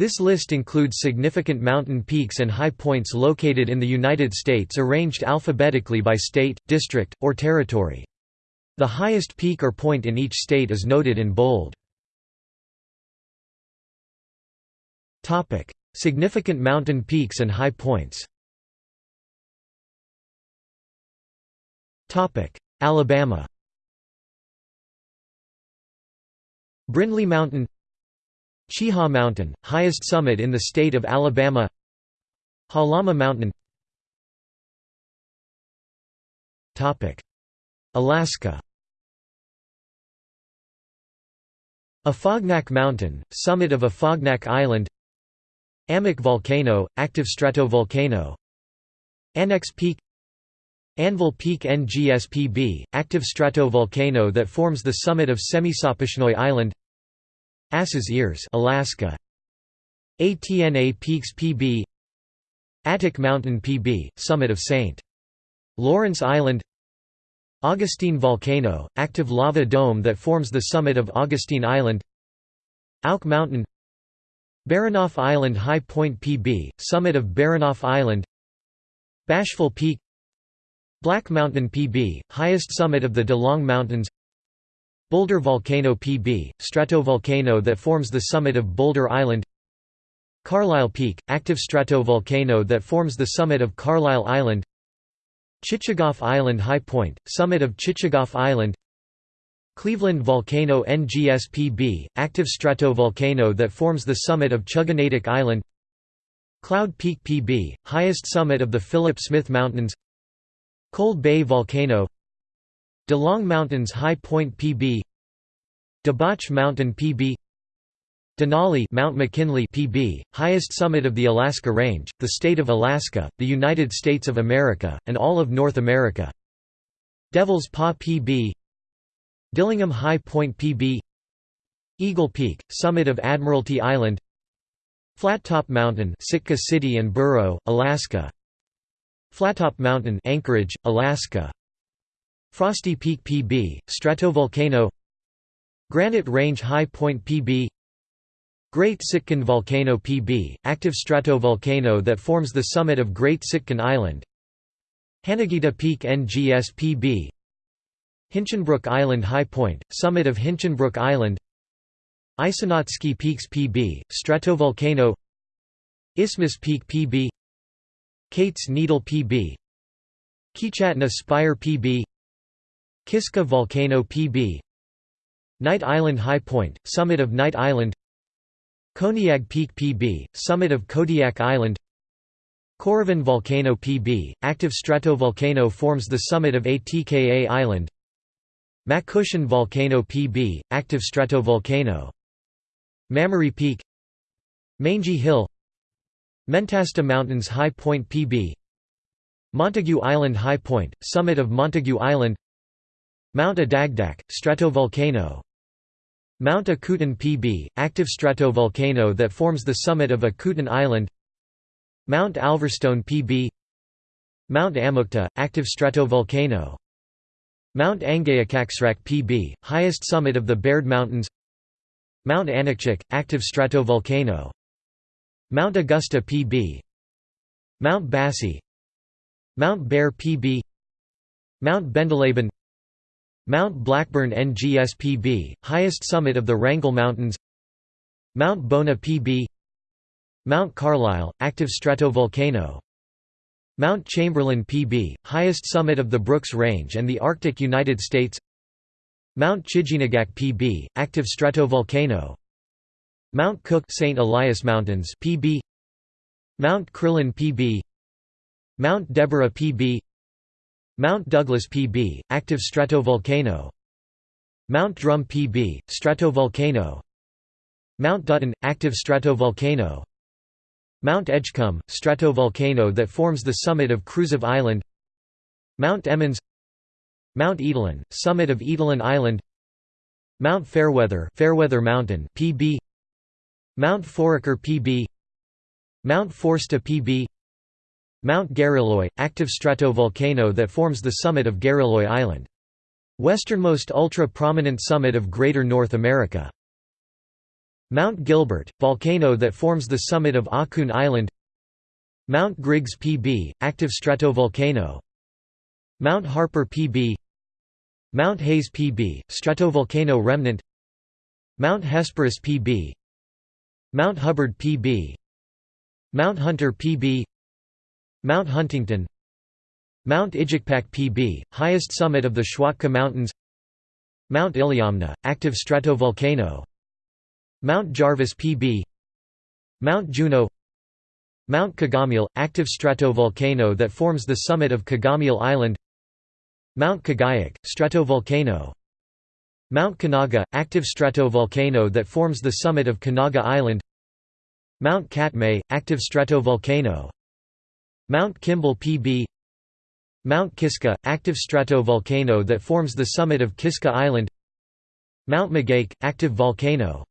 This list includes significant mountain peaks and high points located in the United States arranged alphabetically by state, district, or territory. The highest peak or point in each state is noted in bold. Significant mountain peaks and high points Alabama Brindley Mountain Cheaha Mountain, highest summit in the state of Alabama. Halama Mountain. Alaska. Afognak Mountain, summit of Afognak Island. Amak Volcano, active stratovolcano. Annex Peak. Anvil Peak NGSPB, active stratovolcano that forms the summit of Semisopochnoi Island Ass's Ears Alaska. ATNA Peaks PB Atuk Mountain PB, summit of St. Lawrence Island. Augustine Volcano, active lava dome that forms the summit of Augustine Island. Auk Mountain. Baranof Island High Point PB, summit of Baranof Island. Bashful Peak. Black Mountain PB, highest summit of the De Long Mountains Boulder Volcano PB, stratovolcano that forms the summit of Boulder Island. Carlisle Peak, active stratovolcano that forms the summit of Carlisle Island. Chichagof Island High Point, summit of Chichagof Island. Cleveland Volcano NGSPB, active stratovolcano that forms the summit of Chuginadak Island. Cloud Peak PB, highest summit of the Philip Smith Mountains. Cold Bay Volcano DeLong Mountains High Point PB DeBoch Mountain PB Denali Mount McKinley PB, highest summit of the Alaska Range, the state of Alaska, the United States of America, and all of North America. Devil's Paw PB Dillingham High Point PB Eagle Peak, summit of Admiralty Island Flattop Mountain Sitka City and Borough, Alaska Flattop Mountain Anchorage, Alaska Frosty Peak PB, stratovolcano Granite Range High Point PB Great Sitkin Volcano PB, active stratovolcano that forms the summit of Great Sitkin Island Hanagita Peak NGS PB Hinchinbrook Island High Point, summit of Hinchinbrook Island Isanotski Peaks PB, stratovolcano Isthmus Peak PB Kate's Needle PB Kichatna Spire PB Kiska Volcano PB Knight Island High Point, summit of Knight Island Koniag Peak PB, summit of Kodiak Island Korovin Volcano PB, active stratovolcano forms the summit of Atka Island Makushin Volcano PB, active stratovolcano Mammary Peak Mangy Hill Mentasta Mountains High Point PB Montague Island High Point, summit of Montague Island Mount Adagdak, stratovolcano. Mount Akutan PB, active stratovolcano that forms the summit of Akutan Island. Mount Alverstone PB Mount Amukta, active stratovolcano. Mount Angayukaqsraq PB, highest summit of the Baird Mountains. Mount Aniakchak, active stratovolcano. Mount Augusta PB Mount Bassi Mount Bear PB Mount Bendeleben Mount Blackburn NGSPB, highest summit of the Wrangell Mountains. Mount Bona PB Mount Carlisle, active stratovolcano. Mount Chamberlain PB, highest summit of the Brooks Range and the Arctic United States. Mount Chiginagak PB, active stratovolcano. Mount Cook St. Elias Mountains PB Mount Crillon PB Mount Deborah PB Mount Douglas PB, active stratovolcano. Mount Drum PB, stratovolcano. Mount Dutton, active stratovolcano. Mount Edgecumbe, stratovolcano that forms the summit of Kruzof Island. Mount Emmons. Mount Etolin, summit of Etolin Island. Mount Fairweather, Fairweather Mountain PB Mount Foraker PB Mount Foresta PB Mount Gareloi, active stratovolcano that forms the summit of Gareloi Island. Westernmost ultra-prominent summit of Greater North America. Mount Gilbert, volcano that forms the summit of Akun Island. Mount Griggs PB, active stratovolcano. Mount Harper PB Mount Hayes PB, stratovolcano remnant. Mount Hesperus PB Mount Hubbard PB Mount Hunter PB Mount Huntington Mount Igikpak PB, highest summit of the Schwatka Mountains Mount Iliamna, active stratovolcano Mount Jarvis PB Mount Juneau Mount Kagamil, active stratovolcano that forms the summit of Kagamil Island Mount Kaguyak, stratovolcano Mount Kanaga, active stratovolcano that forms the summit of Kanaga Island Mount Katmai, active stratovolcano Mount Kimball PB Mount Kiska, active stratovolcano that forms the summit of Kiska Island Mount Mageik, active volcano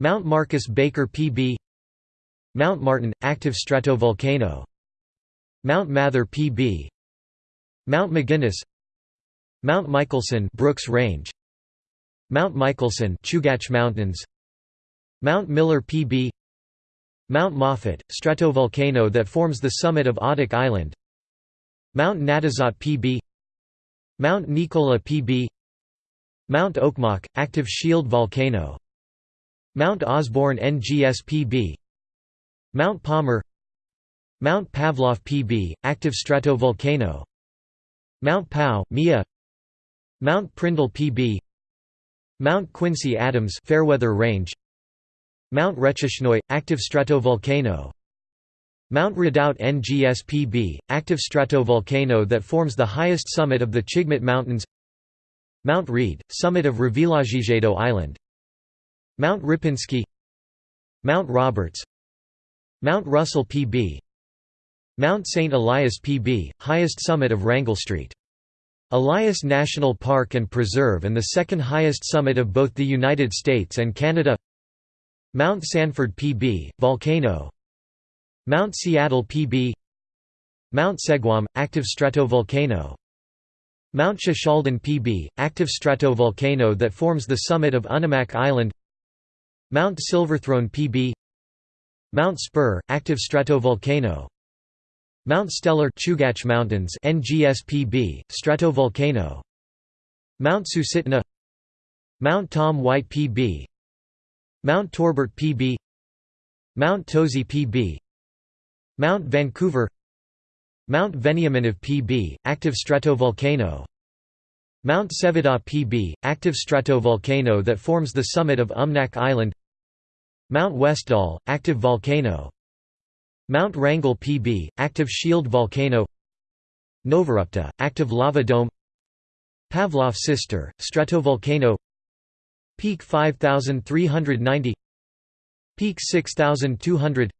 Mount Marcus Baker PB Mount Martin, active stratovolcano Mount Mather PB Mount McGuinness Mount Michelson Brooks Range Mount Michelson Chugach Mountains Mount Miller PB Mount Moffett, stratovolcano that forms the summit of Adak Island. Mount Natazhat PB Mount Nicola PB Mount Okmok, active shield volcano. Mount Osborne NGSPB Mount Palmer. Mount Pavlof PB, active stratovolcano. Mount Pau, Mia. Mount Prindle PB Mount Quincy Adams Fairweather Range Mount Recheshnoi, active stratovolcano. Mount Redoubt NGSPB, active stratovolcano that forms the highest summit of the Chigmit Mountains. Mount Reed, summit of Revillagigedo Island. Mount Ripinsky. Mount Roberts. Mount Russell PB Mount St. Elias PB, highest summit of Wrangell Street. Elias National Park and Preserve and the second highest summit of both the United States and Canada Mount Sanford PB, volcano. Mount Seattle PB Mount Seguam, active stratovolcano Mount Shishaldin PB, active stratovolcano that forms the summit of Unimak Island. Mount Silverthrone PB Mount Spur, active stratovolcano Mount Steller Chugach Mountains NGSPB, stratovolcano Mount Susitna. Mount Tom White PB Mount Torbert PB Mount Tosi PB Mount Vancouver Mount Veniaminof PB, active stratovolcano Mount Seveda PB, active stratovolcano that forms the summit of Umnak Island Mount Westdahl, active volcano Mount Wrangell PB, active shield volcano Novarupta, active lava dome Pavlof Sister, stratovolcano Peak 5390 Peak 6200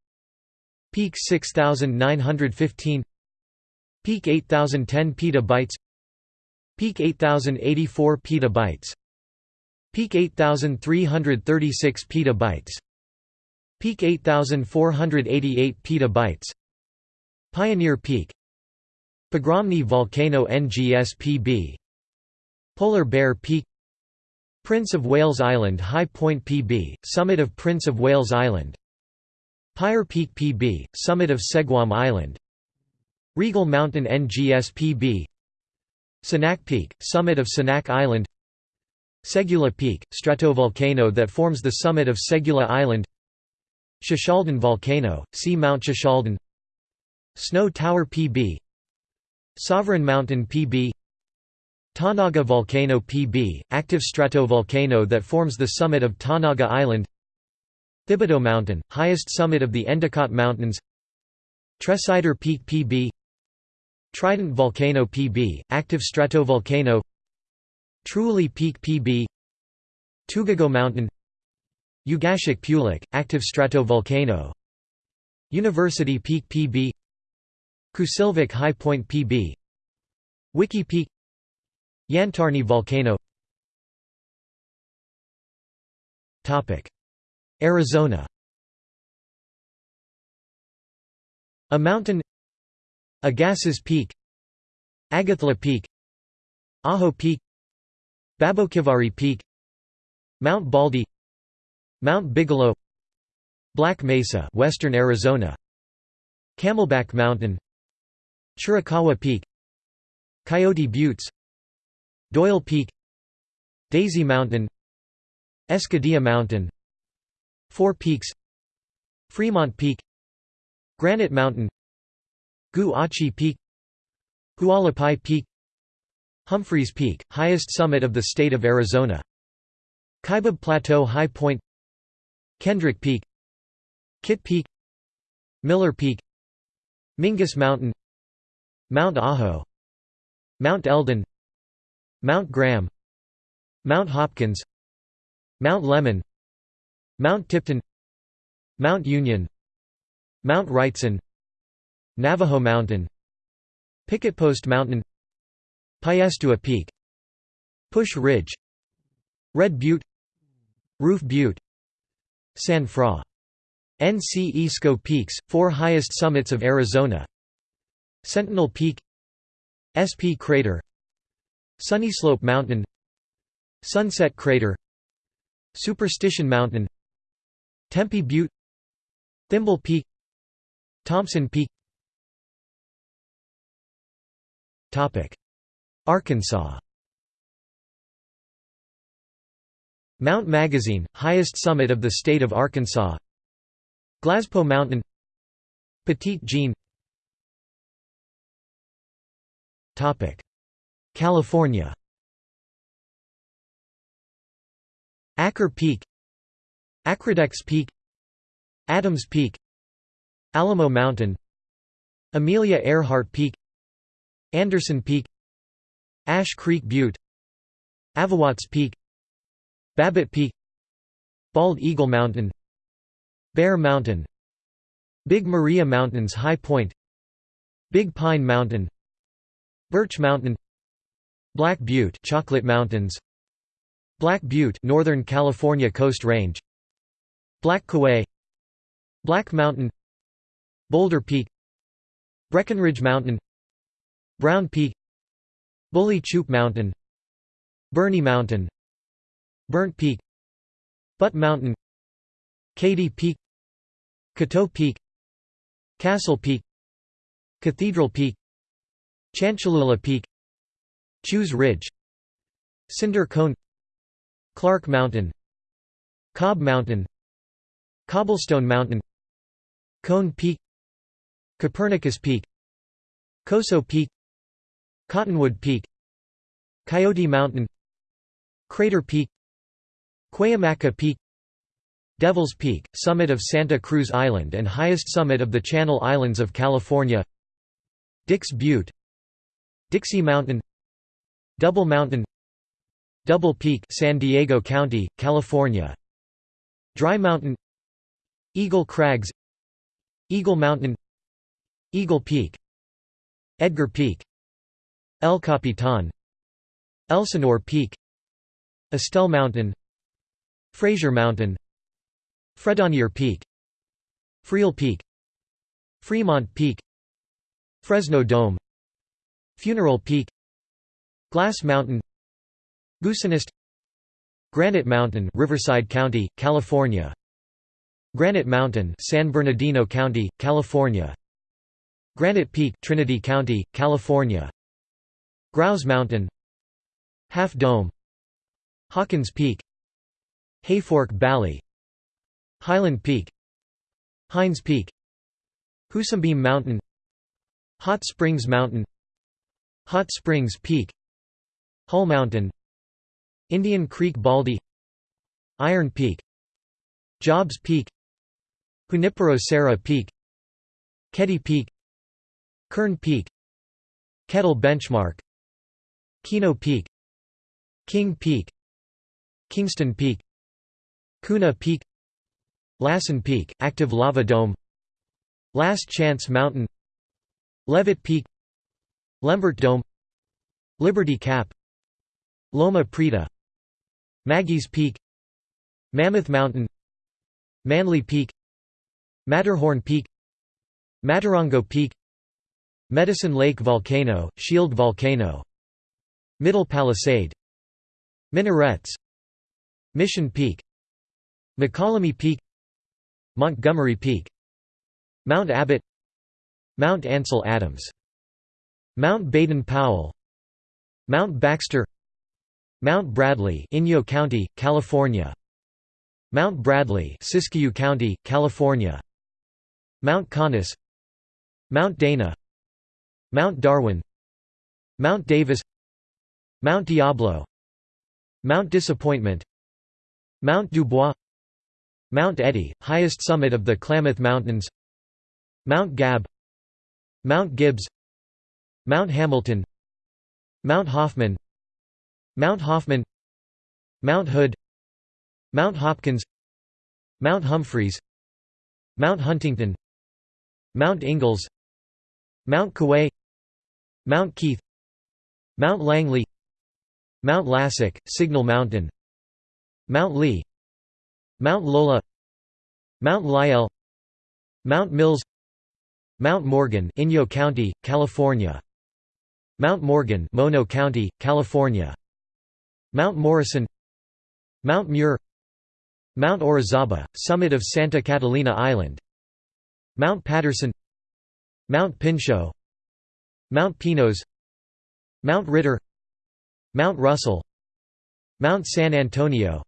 Peak 6915 Peak 8010 petabytes. Peak 8084 petabytes. Peak 8336 petabytes. Peak 8488 petabytes. Pioneer Peak. Pogromny Volcano NGSPB Polar Bear Peak Prince of Wales Island High Point PB, summit of Prince of Wales Island. Pyre Peak PB, summit of Seguam Island. Regal Mountain NGSPB Sanak Peak, summit of Sanak Island. Segula Peak, stratovolcano that forms the summit of Segula Island. Shishaldin Volcano, see Mount Shishaldin Snow Tower PB Sovereign Mountain PB Tanaga Volcano PB, active stratovolcano that forms the summit of Tanaga Island. Thibodaux Mountain, highest summit of the Endicott Mountains. Tresidder Peak PB Trident Volcano PB, active stratovolcano. Truly Peak PB Tugago Mountain. Ugashik-Peulik, active stratovolcano. University Peak PB Kusilvik High Point PB Wiki Peak Yantarni Volcano. Arizona. A mountain. Agassiz Peak. Agathla Peak. Ajo Peak. Baboquivari Peak. Mount Baldy. Mount Bigelow. Black Mesa western Arizona. Camelback Mountain. Chiricahua Peak. Coyote Buttes Doyle Peak Daisy Mountain Escudilla Mountain Four Peaks Fremont Peak Granite Mountain Gu-Achi Peak Hualapai Peak Humphreys Peak, highest summit of the state of Arizona Kaibab Plateau High Point Kendrick Peak Kitt Peak Miller Peak Mingus Mountain Mount Ajo Mount Eldon Mount Graham Mount Hopkins Mount Lemmon Mount Tipton Mount Union Mount Wrightson Navajo Mountain Picket Post Mountain Piestewa Peak Push Ridge Red Butte Roof Butte San Fra. NC Isco Peaks, four highest summits of Arizona Sentinel Peak SP Crater Sunnyslope Mountain Sunset Crater Superstition Mountain Tempe Butte Thimble Peak Thompson Peak. Arkansas. Mount Magazine, highest summit of the state of Arkansas. Glaspo Mountain. Petit Jean California. Acker Peak. Acrodex Peak. Adams Peak. Alamo Mountain. Amelia Earhart Peak. Anderson Peak. Ash Creek Butte. Avawatz Peak. Babbitt Peak. Bald Eagle Mountain. Bear Mountain. Big Maria Mountains High Point. Big Pine Mountain. Birch Mountain Black Butte Chocolate Mountains. Black Butte Northern California Coast Range. Black Kaweah Black Mountain. Boulder Peak. Breckenridge Mountain. Brown Peak. Bully Choop Mountain. Burney Mountain. Burnt Peak. Butt Mountain. Katy Peak. Coteau Peak. Castle Peak. Cathedral Peak. Chanchelulla Peak Chews Ridge. Cinder Cone. Clark Mountain. Cobb Mountain. Cobblestone Mountain. Cone Peak. Copernicus Peak. Coso Peak. Cottonwood Peak. Coyote Mountain. Crater Peak. Cuyamaca Peak. Devil's Peak, summit of Santa Cruz Island and highest summit of the Channel Islands of California. Dix Butte. Dixie Mountain Double Mountain Double Peak San Diego County, California. Dry Mountain Eagle Crags Eagle Mountain Eagle Peak Edgar Peak El Capitan Elsinore Peak Estelle Mountain Fraser Mountain Fredonyer Peak Friel Peak Fremont Peak Fresno Dome Funeral Peak Glass Mountain Goosenest Granite Mountain Riverside County, California Granite Mountain San Bernardino County, California Granite Peak Trinity County, California Grouse Mountain Half Dome Hawkins Peak Hayfork Valley Highland Peak Hines Peak Hoosambeam Mountain Hot Springs Mountain Hot Springs Peak Hull Mountain Indian Creek Baldy Iron Peak Jobs Peak Junipero Serra Peak Keddie Peak Kern Peak Kettle Benchmark Kino Peak King Peak Kingston Peak Kuna Peak Lassen Peak, active lava dome Last Chance Mountain Leavitt Peak Lembert Dome Liberty Cap Loma Prieta Maggie's Peak Mammoth Mountain Manly Peak Matterhorn Peak Matarongo Peak Medicine Lake Volcano, Shield Volcano Middle Palisade Minarets Mission Peak McCallamy Peak Montgomery Peak Mount Abbott Mount Ansel Adams Mount Baden-Powell Mount Baxter Mount Bradley Inyo County, California. Mount Bradley Siskiyou County, California. Mount Conness. Mount Dana. Mount Darwin. Mount Davis. Mount Diablo. Mount Disappointment. Mount Dubois. Mount Eddy, highest summit of the Klamath Mountains. Mount Gabb. Mount Gibbs. Mount Hamilton. Mount Hoffman Mount Hoffman Mount Hood Mount Hopkins Mount Humphreys Mount Huntington Mount Ingalls Mount Kaweah Mount Keith Mount Langley Mount Lassick, Signal Mountain Mount Lee Mount Lola Mount Lyell Mount Mills Mount Morgan Inyo County, California Mount Morgan Mono County, California Mount Morrison Mount Muir Mount Orizaba, summit of Santa Catalina Island Mount Patterson Mount Pinchot Mount Pinos Mount Ritter Mount Russell Mount San Antonio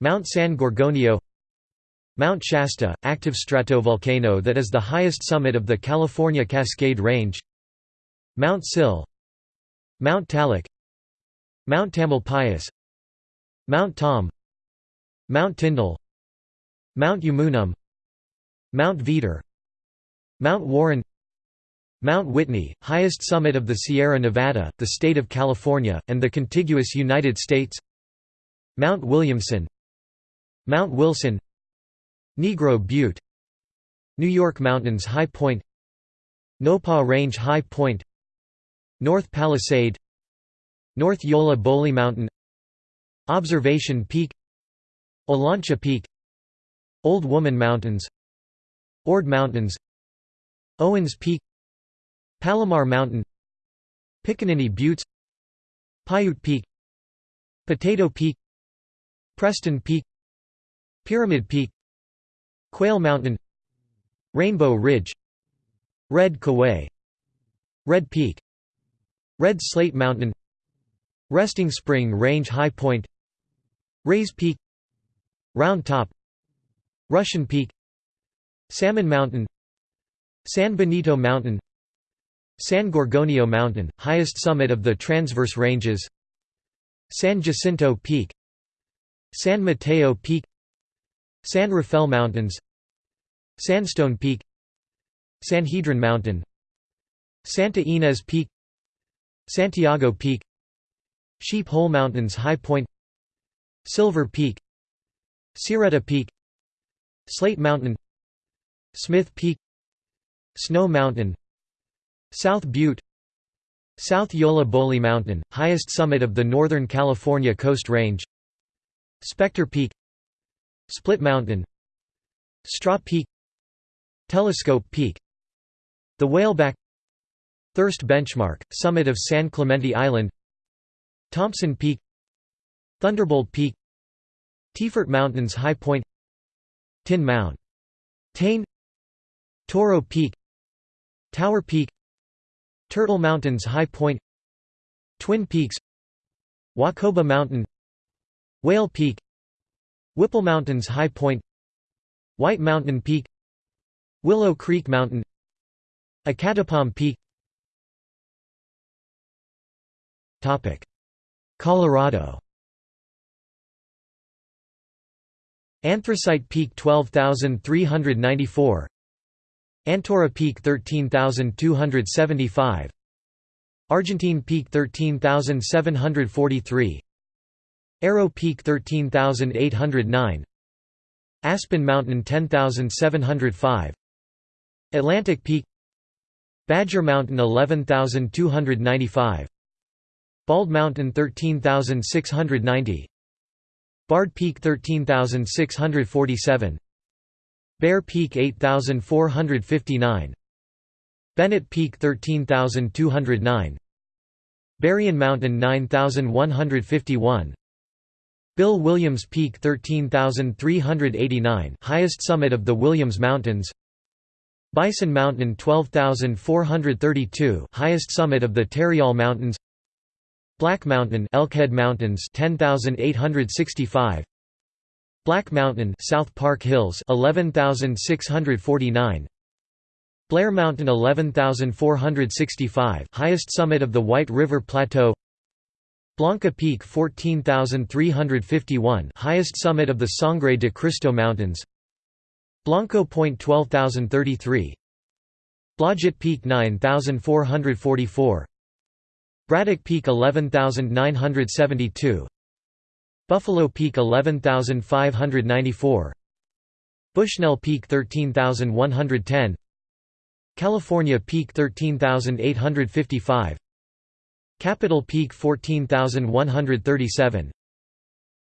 Mount San Gorgonio Mount Shasta, active stratovolcano that is the highest summit of the California Cascade Range Mount Sill Mount Tallac Mount Tamalpais Mount Tom Mount Tyndall Mount Umunhum Mount Veeder Mount Warren Mount Whitney, highest summit of the Sierra Nevada, the state of California, and the contiguous United States Mount Williamson Mount Wilson Negro Butte New York Mountains High Point Nopah Range High Point North Palisade North Yolla Bolly Mountain Observation Peak Olancha Peak Old Woman Mountains Ord Mountains Owens Peak Palomar Mountain Pickaninny Buttes Paiute Peak Potato Peak Preston Peak Pyramid Peak Quail Mountain Rainbow Ridge Red Kaweah Red Peak Red Slate Mountain Resting Spring Range High Point. Rays Peak. Round Top. Russian Peak. Salmon Mountain. San Benito Mountain. San Gorgonio Mountain, highest summit of the Transverse Ranges. San Jacinto Peak. San Mateo Peak. San Rafael Mountains. Sandstone Peak. Sanhedrin Mountain. Santa Ynez Peak. Santiago Peak Sheep Hole Mountains High Point Silver Peak Sierretta Peak Slate Mountain Smith Peak Snow Mountain South Butte South Yolla Bolly Mountain, highest summit of the Northern California Coast Range Spectre Peak Split Mountain Straw Peak Telescope Peak The Whaleback Thirst Benchmark, summit of San Clemente Island Thompson Peak Thunderbolt Peak Tefort Mountains High Point Tin Mount Tane Toro Peak Tower Peak Turtle Mountains High Point Twin Peaks Wacoba Mountain Whale Peak Whipple Mountains High Point White Mountain Peak Willow Creek Mountain Acatapam Peak Colorado. Anthracite Peak 12394 Antora Peak 13275 Argentine Peak 13743 Arrow Peak 13809 Aspen Mountain 10705 Atlantic Peak Badger Mountain 11295 Bald Mountain 13690 Bard Peak 13647 Bear Peak 8459 Bennett Peak 13209 Berrien Mountain 9151 Bill Williams Peak 13,389 highest summit of the Williams Mountains. Bison Mountain 12,432 highest summit of the Tarryall Mountains Black Mountain Elkhead Mountains 10,865 Black Mountain South Park Hills 11,649 Blair Mountain 11,465 highest summit of the White River Plateau. Blanca Peak 14,351 highest summit of the Sangre de Cristo Mountains. Blanco Point 12,033 Blodgett Peak 9,444 Braddock Peak 11,972 Buffalo Peak 11,594 Bushnell Peak 13,110 California Peak 13,855 Capitol Peak 14,137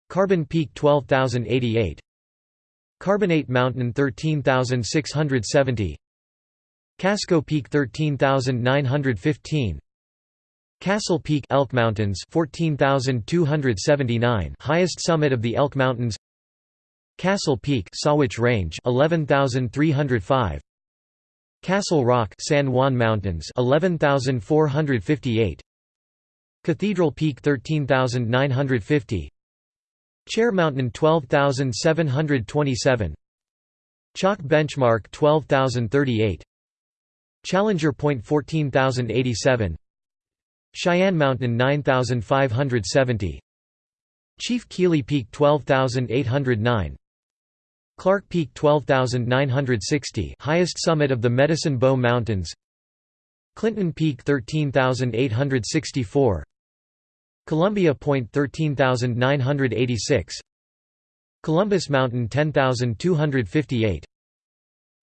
Carbon Peak 12,088 Carbonate Mountain 13,670 Casco Peak 13,915 Castle Peak Elk Mountains 14,279 highest summit of the Elk Mountains. Castle Peak Sawatch Range 11,305 Castle Rock San Juan Mountains 11,458 Cathedral Peak 13,950 Chair Mountain 12,727 Chalk Benchmark 12,038 Challenger Point 14,087 Cheyenne Mountain 9,570 Chief Keeley Peak 12,809 Clark Peak 12,960 highest summit of the Medicine Bow Mountains. Clinton Peak 13,864 Columbia Point 13986 Columbus Mountain 10258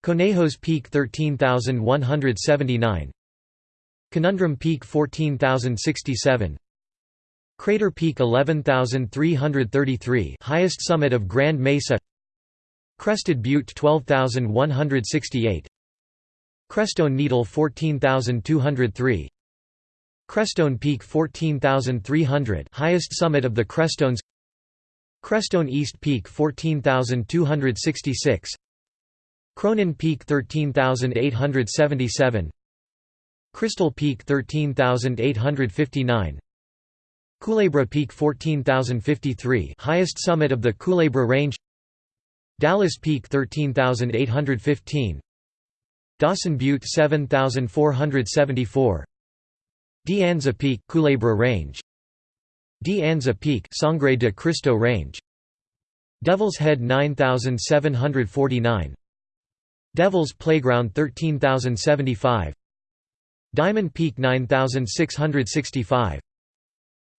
Conejos Peak 13179 Conundrum Peak 14067 Crater Peak 11333 highest summit of Grand Mesa. Crested Butte 12168 Crestone Needle 14203 Crestone Peak 14,300 highest summit of the Crestones. Crestone East Peak 14,266 Cronin Peak 13,877 Crystal Peak 13,859 Culebra Peak 14,053 highest summit of the Culebra Range. Dallas Peak 13,815 Dawson Butte 7474 De Anza Peak Culebra Range. De Anza Peak Sangre de Cristo Range. Devil's Head 9749 Devil's Playground 13075 Diamond Peak 9665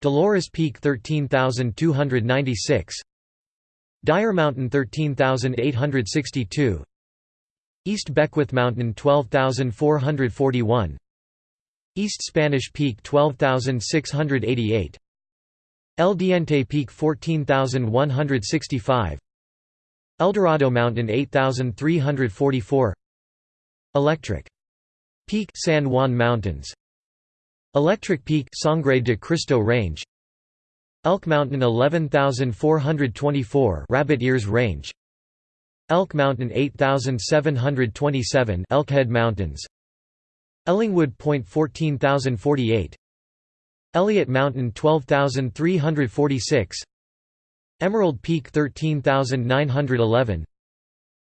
Dolores Peak 13296 Dyer Mountain 13862 East Beckwith Mountain 12441 East Spanish Peak 12688 El Diente Peak 14165 Eldorado Mountain 8344 Electric Peak San Juan Mountains. Electric Peak Sangre de Cristo Range. Elk Mountain 11424 Rabbit Ears Range. Elk Mountain 8727 Elkhead Mountains. Ellingwood Point 14048 Elliott Mountain 12346 Emerald Peak 13911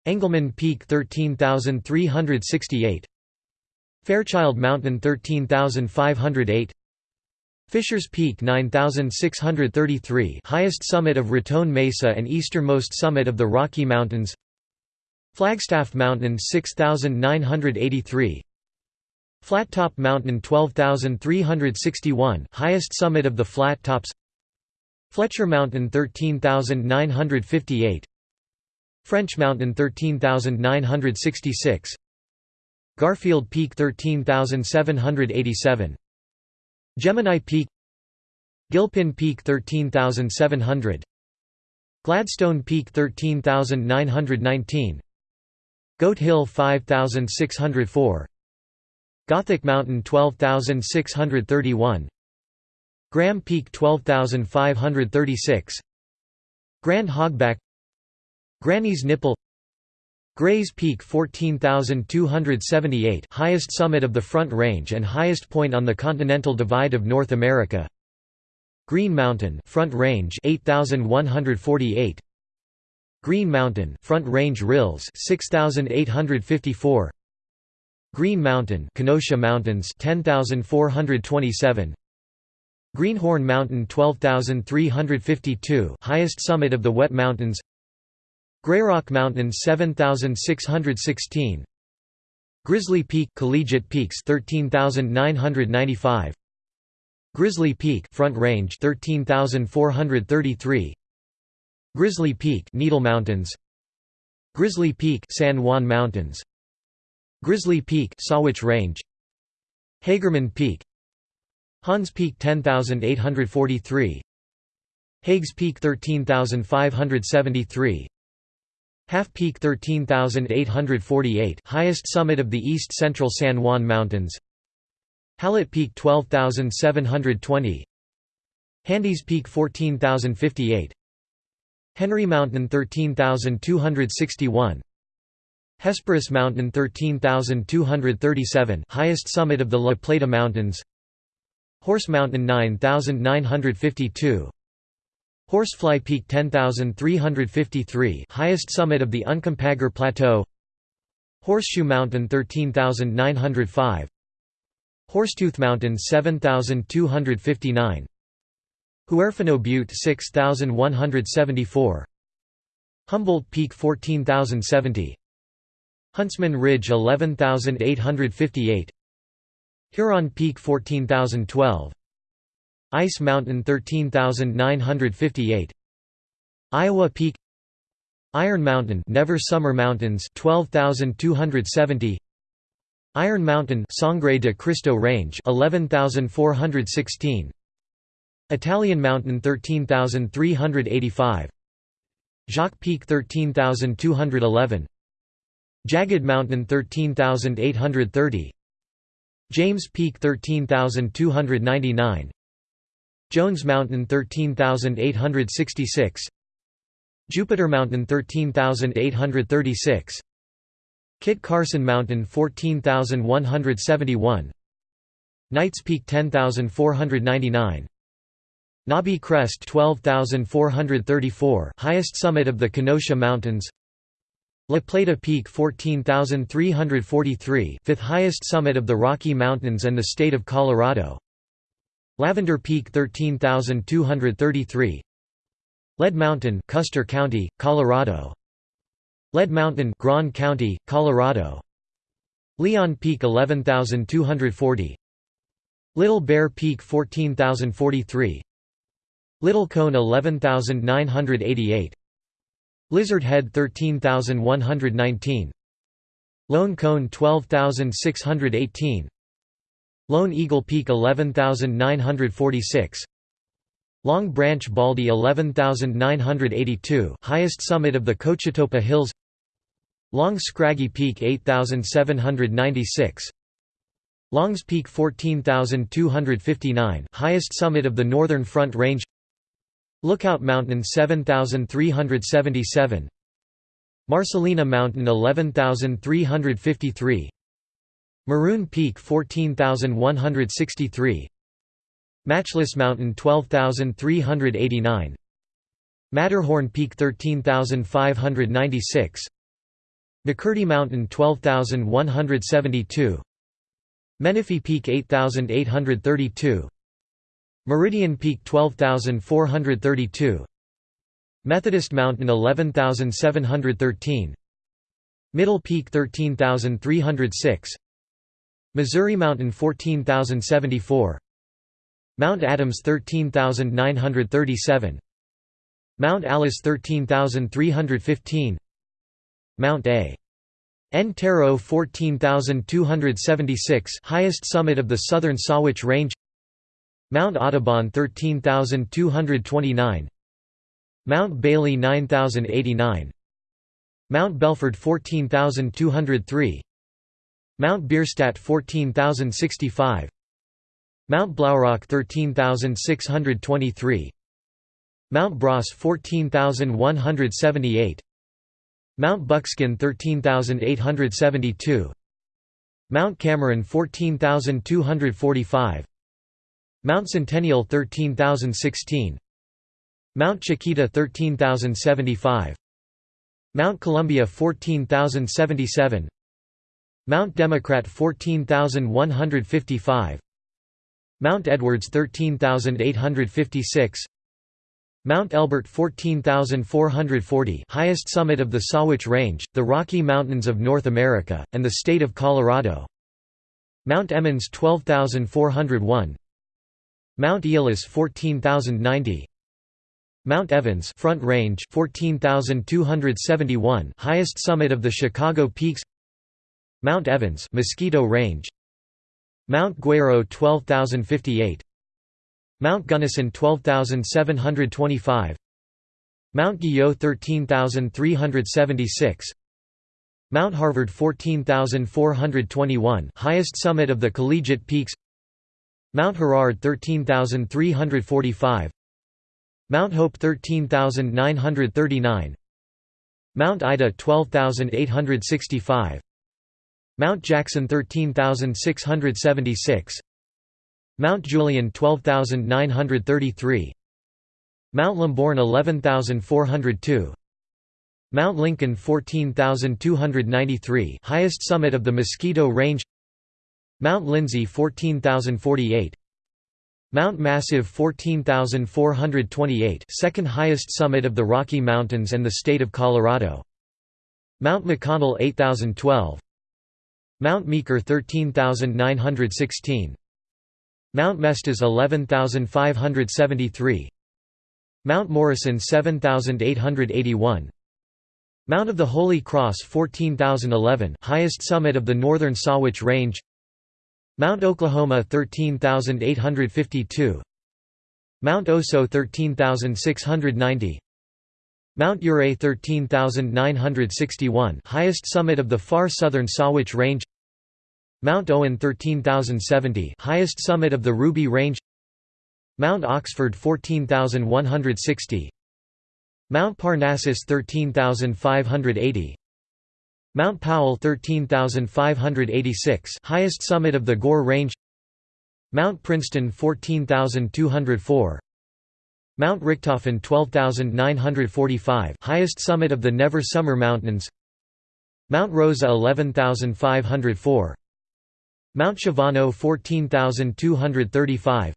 Engelmann Peak 13368 Fairchild Mountain 13508 Fisher's Peak 9633 highest summit of Raton Mesa and easternmost summit of the Rocky Mountains Flagstaff Mountain 6983 Flat Top Mountain 12361 highest summit of the Flat Tops Fletcher Mountain 13958 French Mountain 13966 Garfield Peak 13787 Gemini Peak. Gilpin Peak 13700 Gladstone Peak 13919 Goat Hill 5604 Gothic Mountain 12631 Graham Peak 12536 Grand Hogback. Granny's Nipple Gray's Peak 14,278 highest summit of the Front Range and highest point on the Continental Divide of North America. Green Mountain Front Range 8148 Green Mountain Front Range Rills 6854 Green Mountain Kenosha Mountains 10427 Greenhorn Mountain 12352 highest summit of the Wet Mountains Grayrock Mountain 7616 Grizzly Peak Collegiate Peaks 13995 Grizzly Peak Front Range 13433 Grizzly Peak Needle Mountains. Grizzly Peak San Juan Mountains. Grizzly Peak Sawatch Range. Hagerman Peak. Hans Peak 10843 Hagues Peak 13573 Half Peak 13848 highest summit of the east central San Juan Mountains. Hallett Peak 12720 Handies Peak 14058 Henry Mountain 13261 Hesperus Mountain 13237 highest summit of the La Plata Mountains. Horse Mountain 9952 Horsefly Peak 10353 highest summit of the Uncompahgre Plateau. Horseshoe Mountain 13905 Horsetooth Mountain 7259 Huerfano Butte 6174 Humboldt Peak 14070 Huntsman Ridge 11858 Huron Peak 14012 Ice Mountain 13958 Iowa Peak. Iron Mountain Never Summer Mountains 12270 Iron Mountain Sangre de Cristo Range 11416 Italian Mountain 13385 Jacques Peak 13211 Jagged Mountain 13830 James Peak 13299 Jones Mountain 13866 Jupiter Mountain 13836 Kit Carson Mountain 14171 Knights Peak 10499 Nabi Crest 12434 highest summit of the Kenosha Mountains. La Plata Peak 14343 fifth highest summit of the Rocky Mountains and the state of Colorado Lavender Peak 13233 Lead Mountain Custer County, Colorado. Lead Mountain Grand County, Colorado. Leon Peak 11240 Little Bear Peak 14043 Little Cone 11988 Lizard Head 13119 Lone Cone 12618 Lone Eagle Peak 11946 Long Branch Baldy 11982 highest summit of the Cochetopa Hills. Long Scraggy Peak 8796 Longs Peak 14259 highest summit of the Northern Front Range. Lookout Mountain 7377 Marcelina Mountain 11353 Maroon Peak 14163 Matchless Mountain 12389 Matterhorn Peak 13596 McCurdy Mountain 12172 Menifee Peak 8832 Meridian Peak 12432 Methodist Mountain 11713 Middle Peak 13306 Missouri Mountain 14074 Mount Adams 13937 Mount Alice 13315 Mount A. N. Taro 14276 highest summit of the southern Sawatch Range. Mount Audubon 13229 Mount Bailey 9089 Mount Belford 14203 Mount Bierstadt 14065 Mount Blaurock 13623 Mount Bross 14178 Mount Buckskin 13872 Mount Cameron 14245 Mount Centennial 13016 Mount Chiquita 13075 Mount Columbia 14077 Mount Democrat 14155 Mount Edwards 13856 Mount Elbert 14,440 highest summit of the Sawatch Range, the Rocky Mountains of North America, and the state of Colorado. Mount Emmons 12,401 Mount Eolus 14,090 Mount Evans Front Range 14,271 highest summit of the Chicago Peaks Mount Evans Mosquito Range. Mount Guero 12058 Mount Gunnison 12725 Mount Guyot 13376 Mount Harvard 14421 highest summit of the collegiate peaks. Mount Herard 13345 Mount Hope 13939 Mount Ida 12865 Mount Jackson 13676 Mount Julian 12933 Mount Lamborn 11402 Mount Lincoln 14293 highest summit of the Mosquito Range. Mount Lindesay 14048 Mount Massive 14428 second highest summit of the Rocky Mountains and the state of Colorado. Mount McConnell 8012 Mount Meeker 13916 Mount Mestas 11573 Mount Morrison 7881 Mount of the Holy Cross 14011 highest summit of the northern Sawatch Range. Mount Oklahoma 13852 Mount Oso 13690 Mount Ouray 13961 highest summit of the far southern Sawatch Range. Mount Owen 13070 highest summit of the Ruby Range. Mount Oxford 14160 Mount Parnassus 13580 Mount Powell 13586 highest summit of the Gore Range. Mount Princeton 14204 Mount Richthofen 12945 highest summit of the Never Summer Mountains. Mount Rosa 11504 Mount Shavano 14235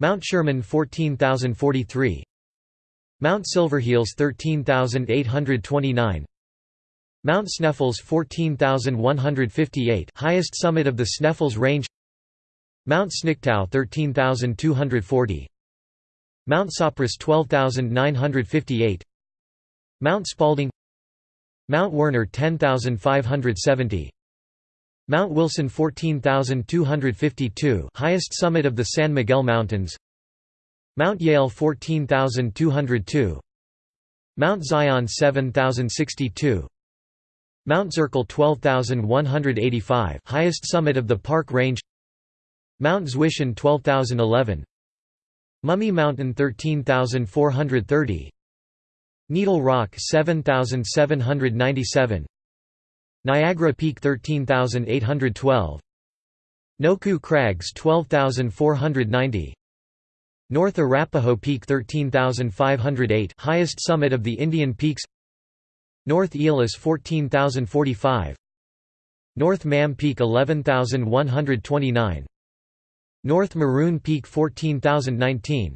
Mount Sherman 14043 Mount Silverheels 13829 Mount Sneffels 14158 highest summit of the Sneffels Range. Mount Sniktau 13240 Mount Sopris 12958 Mount Spalding. Mount Werner 10570 Mount Wilson 14252 highest summit of the San Miguel Mountains. Mount Yale 14202 Mount Zion 7062 Mount Zirkel 12185 highest summit of the Park Range. Mount Zwischen 12011 Mummy Mountain 13430 Needle Rock 7797 Niagara Peak 13812 Nokhu Crags 12490 North Arapaho Peak 13508 highest summit of the Indian Peaks. North Eolus 14045 North Mamm Peak 11129 North Maroon Peak 14019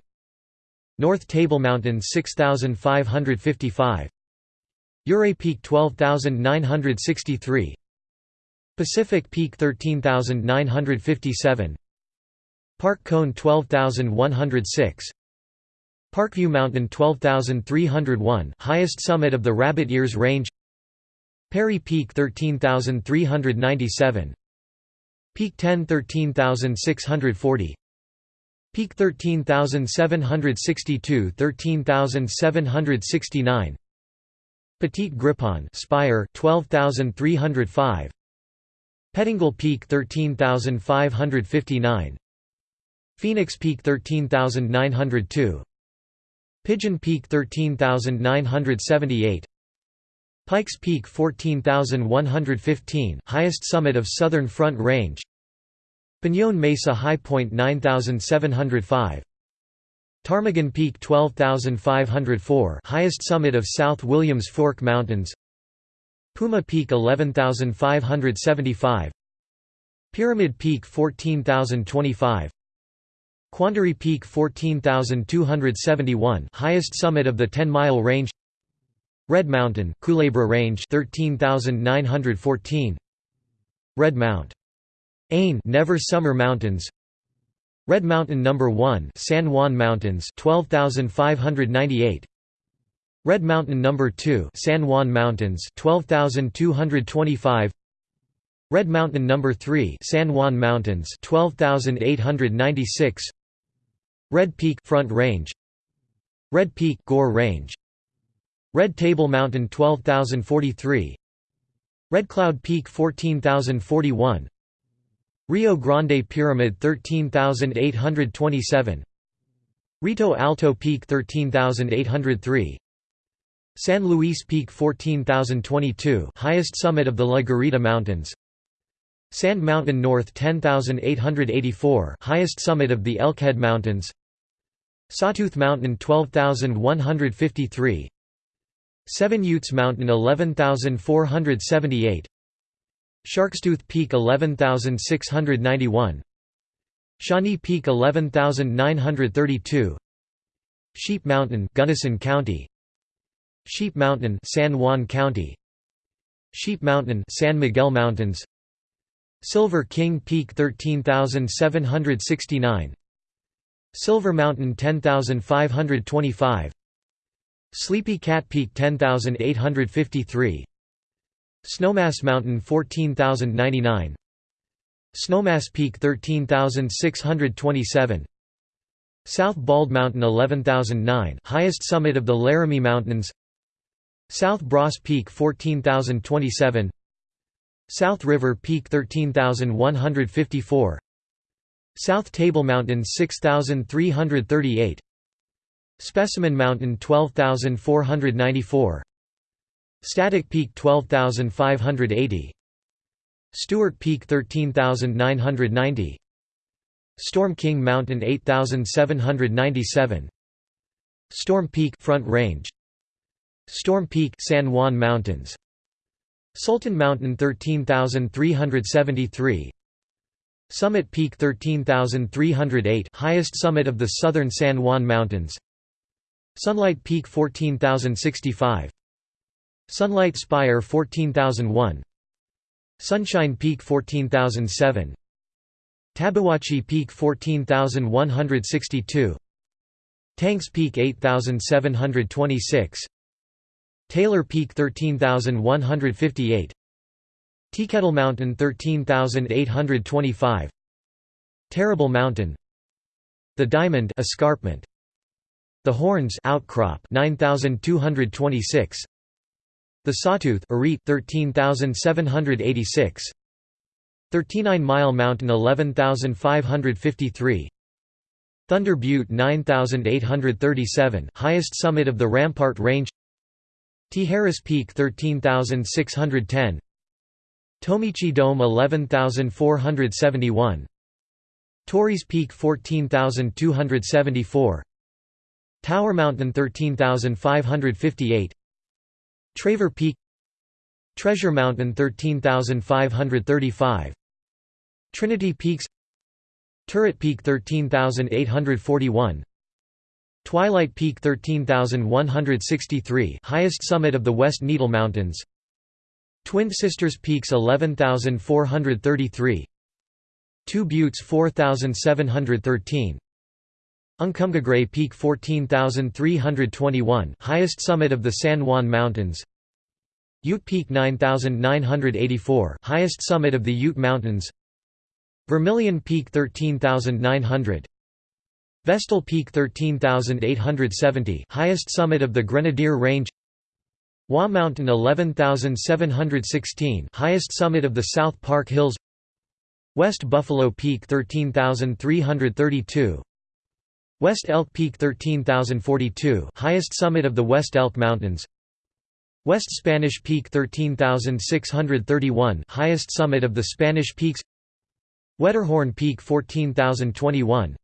North Table Mountain 6555 Ouray Peak 12963 Pacific Peak 13957 Park Cone 12106 Parkview Mountain 12301 highest summit of the Rabbit Ears Range. Perry Peak 13397 Peak 10 13640 Peak 13762 13769 Petit Grepon Spire 12305 Pettingill Peak 13559 Phoenix Peak 13902 Pigeon Peak 13978 Pikes Peak 14115 highest summit of Southern Front Range. Peñón Mesa High Point 9705 Ptarmigan Peak 12504 highest summit of South Williams Fork Mountains. Puma Peak 11575 Pyramid Peak 14025 Quandary Peak 14271 highest summit of the 10-mile range Red Mountain Culebra Range 13914 Red Mount Ain Never Summer Mountains Red Mountain No. 1 San Juan Mountains 12598 Red Mountain No. 2 San Juan Mountains 12225 Red Mountain No. 3 San Juan Mountains 12896 Red Peak Front Range Red Peak Gore Range Red Table Mountain 12043 Red Cloud Peak 14041 Rio Grande Pyramid 13827 Rito Alto Peak 13803 San Luis Peak 14022 highest summit of the La Garita Mountains. Sand Mountain North 10884 highest summit of the Elkhead Mountains. Sawtooth Mountain 12153 Seven Utes Mountain 11478 Sharkstooth Peak 11691 Shawnee Peak 11932 Sheep Mountain Gunnison County. Sheep Mountain San Juan County. Sheep Mountain San Miguel Mountains. Silver King Peak 13769 Silver Mountain 10525 Sleepy Cat Peak 10853 Snowmass Mountain 14099 Snowmass Peak 13627 South Bald Mountain 11009 highest summit of the Laramie Mountains. South Bross Peak 14027 South River Peak 13154 South Table Mountain 6338 Specimen Mountain 12494 Static Peak 12580 Stewart Peak 13990 Storm King Mountain 8797 Storm Peak Front Range. Storm Peak San Juan Mountains. Sultan Mountain 13373 Summit Peak 13308 highest summit of the southern San Juan Mountains Sunlight Peak 14065 Sunlight Spire 14001 Sunshine Peak 14007 Tabeguache Peak 14162 Tanks Peak 8726 Taylor Peak 13158 Teakettle Mountain 13825 Terrible Mountain. The Diamond Escarpment The Horns Outcrop 9226 the Sawtooth 13786 39 Mile Mountain 11553 Thunder Butte 9837 highest summit of the Rampart Range. Tijeras Peak 13610 Tomichi Dome 11471 Torrey's Peak 14274 Tower Mountain 13558 Traver Peak Treasure Mountain 13535 Trinity Peaks Turret Peak 13841 Twilight Peak 13163 highest summit of the West Needle Mountains Twin Sisters Peaks 11433 Two Buttes 4713 Uncompahgre Peak 14321 highest summit of the San Juan Mountains. Ute Peak 9984 highest summit of the Ute Mountains. Vermilion Peak 13900 Vestal Peak 13870 highest summit of the Grenadier Range. Waugh Mountain 11716 highest summit of the South Park Hills. West Buffalo Peak 13332 West Elk Peak 13042 highest summit of the West Elk Mountains. West Spanish Peak 13631 highest summit of the Spanish Peaks. Wetterhorn Peak 14021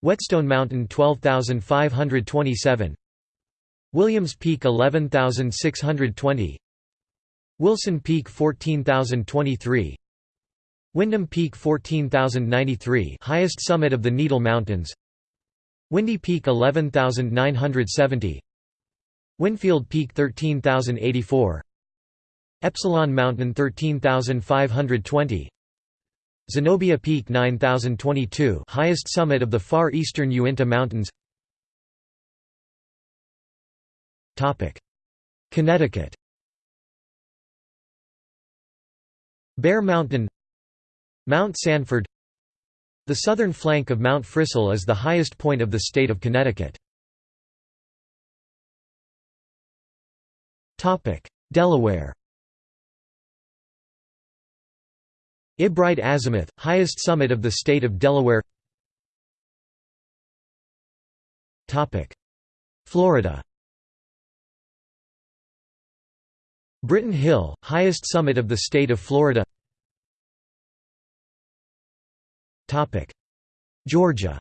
Whetstone Mountain 12527 Williams Peak 11620 Wilson Peak 14023 Windom Peak 14093 highest summit of the Needle Mountains Windy Peak 11970 Winfield Peak 13084 Ypsilon Mountain 13520 Zenobia Peak 9022 highest summit of the far eastern Uinta Mountains. Topic. Connecticut. Bear Mountain. Mount Sanford The southern flank of Mount Frissell is the highest point of the state of Connecticut. Delaware Ebright Azimuth, highest summit of the state of Delaware Florida Britton Hill, highest summit of the state of Florida Georgia.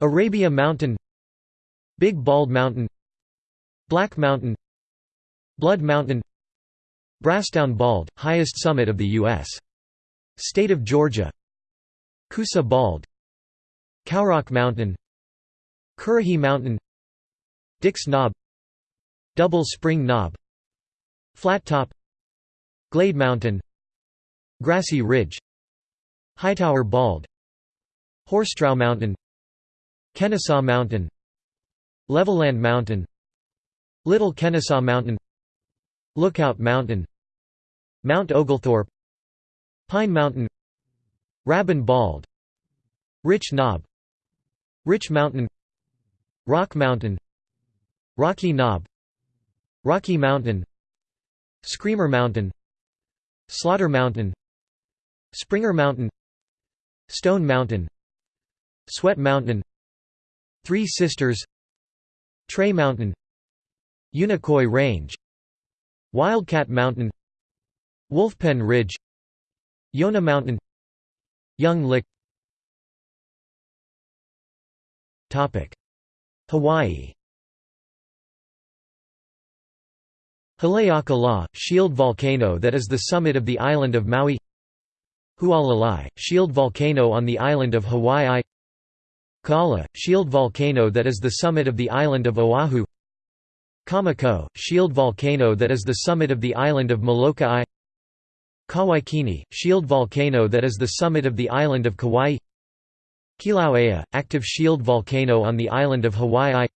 Arabia Mountain. Big Bald Mountain. Black Mountain. Blood Mountain. Brasstown Bald, highest summit of the U.S. State of Georgia. Coosa Bald. Cowrock Mountain. Currahee Mountain. Dix Knob. Double Spring Knob. Flat Top. Glade Mountain Grassy Ridge Hightower Bald Horsetrough Mountain Kennesaw Mountain Levelland Mountain Little Kennesaw Mountain Lookout Mountain Mount Oglethorpe Pine Mountain Rabun Bald Rich Knob Rich Mountain Rock Mountain Rocky Knob Rocky Mountain Screamer Mountain Slaughter Mountain Springer Mountain Stone Mountain Sweat Mountain Three Sisters Tray Mountain Unicoi Range Wildcat Mountain Wolfpen Ridge Yona Mountain Young Lick. Hawaii. Haleakala, shield volcano that is the summit of the island of Maui Hualalai, shield volcano on the island of Hawaii. Kaala, shield volcano that is the summit of the island of Oahu. Kamakou, shield volcano that is the summit of the island of Molokai. Kawaikini, shield volcano that is the summit of the island of Kauai. Kilauea, active shield volcano on the island of Hawaii.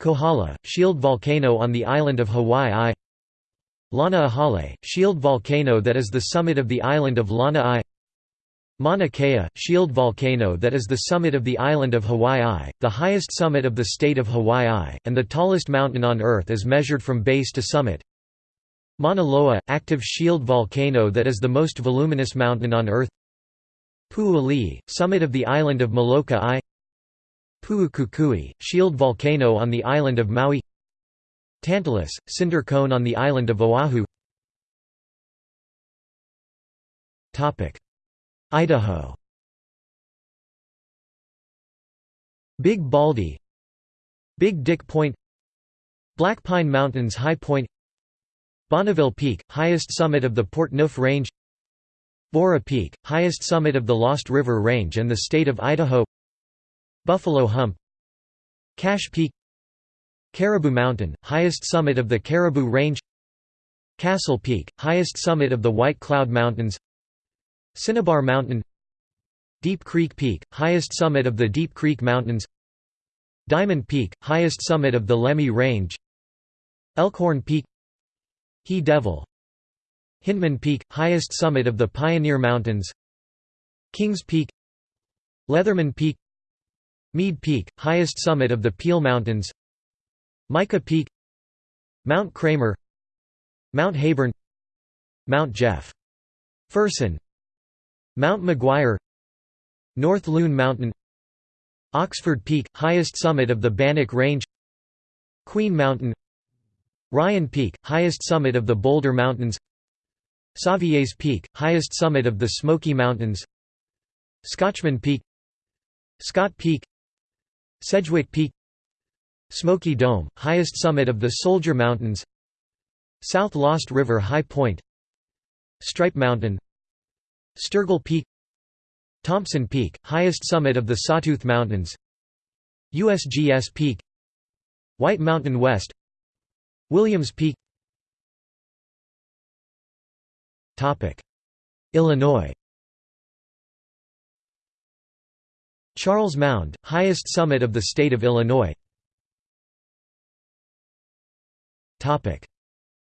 Kohala, shield volcano on the island of Hawaii Lana shield volcano that is the summit of the island of Lanai Mauna Kea, shield volcano that is the summit of the island of Hawaii, the highest summit of the state of Hawaii, and the tallest mountain on Earth as measured from base to summit. Mauna Loa, active shield volcano that is the most voluminous mountain on Earth. Pu'uli'i, summit of the island of Molokai. Pu'ukukui, shield volcano on the island of Maui Tantalus, cinder cone on the island of Oahu. Idaho. Big Baldy. Big Dick Point. Black Pine Mountains High Point. Bonneville Peak, highest summit of the Portneuf Range. Borah Peak, highest summit of the Lost River Range and the state of Idaho. Buffalo Hump. Cache Peak Caribou Mountain, highest summit of the Caribou Range Castle Peak, highest summit of the White Cloud Mountains Cinnabar Mountain Deep Creek Peak, highest summit of the Deep Creek Mountains Diamond Peak, highest summit of the Lemhi Range Elkhorn Peak He Devil Hyndman Peak, highest summit of the Pioneer Mountains Kings Peak Leatherman Peak Mead Peak, highest summit of the Peale Mountains Mica Peak Mount Kramer Mount Heyburn Mount Jeff. Fersen. Mount McGuire North Loon Mountain. Oxford Peak – highest summit of the Bannock Range. Queen Mountain. Ryan Peak – highest summit of the Boulder Mountains. Savier's Peak – highest summit of the Smoky Mountains. Scotchman Peak. Scott Peak. Sedgwick Peak Smoky Dome – highest summit of the Soldier Mountains. South Lost River High Point. Stripe Mountain. Sturgill Peak. Thompson Peak, highest summit of the Sawtooth Mountains. USGS Peak. White Mountain West. Williams Peak. Illinois. Charles Mound, highest summit of the state of Illinois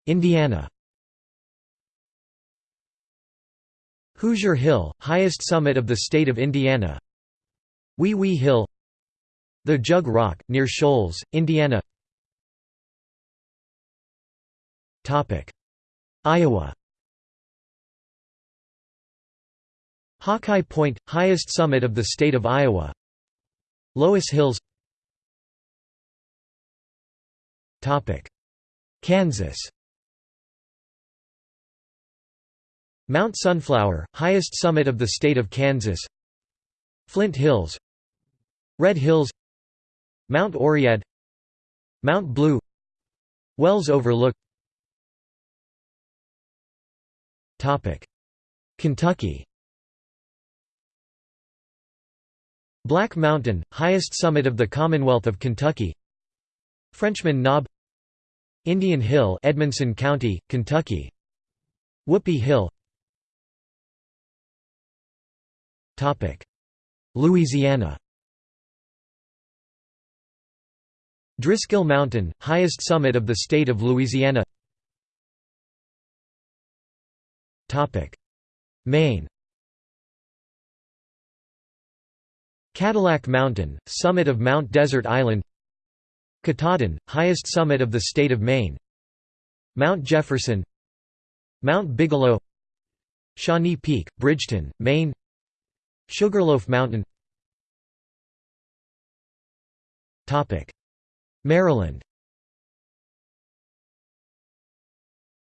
Indiana. Hoosier Hill, highest summit of the state of Indiana. Wee Wee Hill. The Jug Rock, near Shoals, Indiana. Iowa. Hawkeye Point, highest summit of the state of Iowa. Loess Hills Kansas. Mount Sunflower, highest summit of the state of Kansas. Flint Hills. Red Hills. Mount Oread Mount Blue. Wells Overlook. Kentucky. Black Mountain, highest summit of the Commonwealth of Kentucky. Frenchman Knob Indian Hill Edmonson County, Kentucky. Whoopee Hill. Louisiana. Driscoll Mountain, highest summit of the state of Louisiana. Maine. Cadillac Mountain, summit of Mount Desert Island Katahdin, highest summit of the state of Maine. Mount Jefferson Mount Bigelow Shawnee Peak, Bridgton, Maine. Sugarloaf Mountain. Maryland.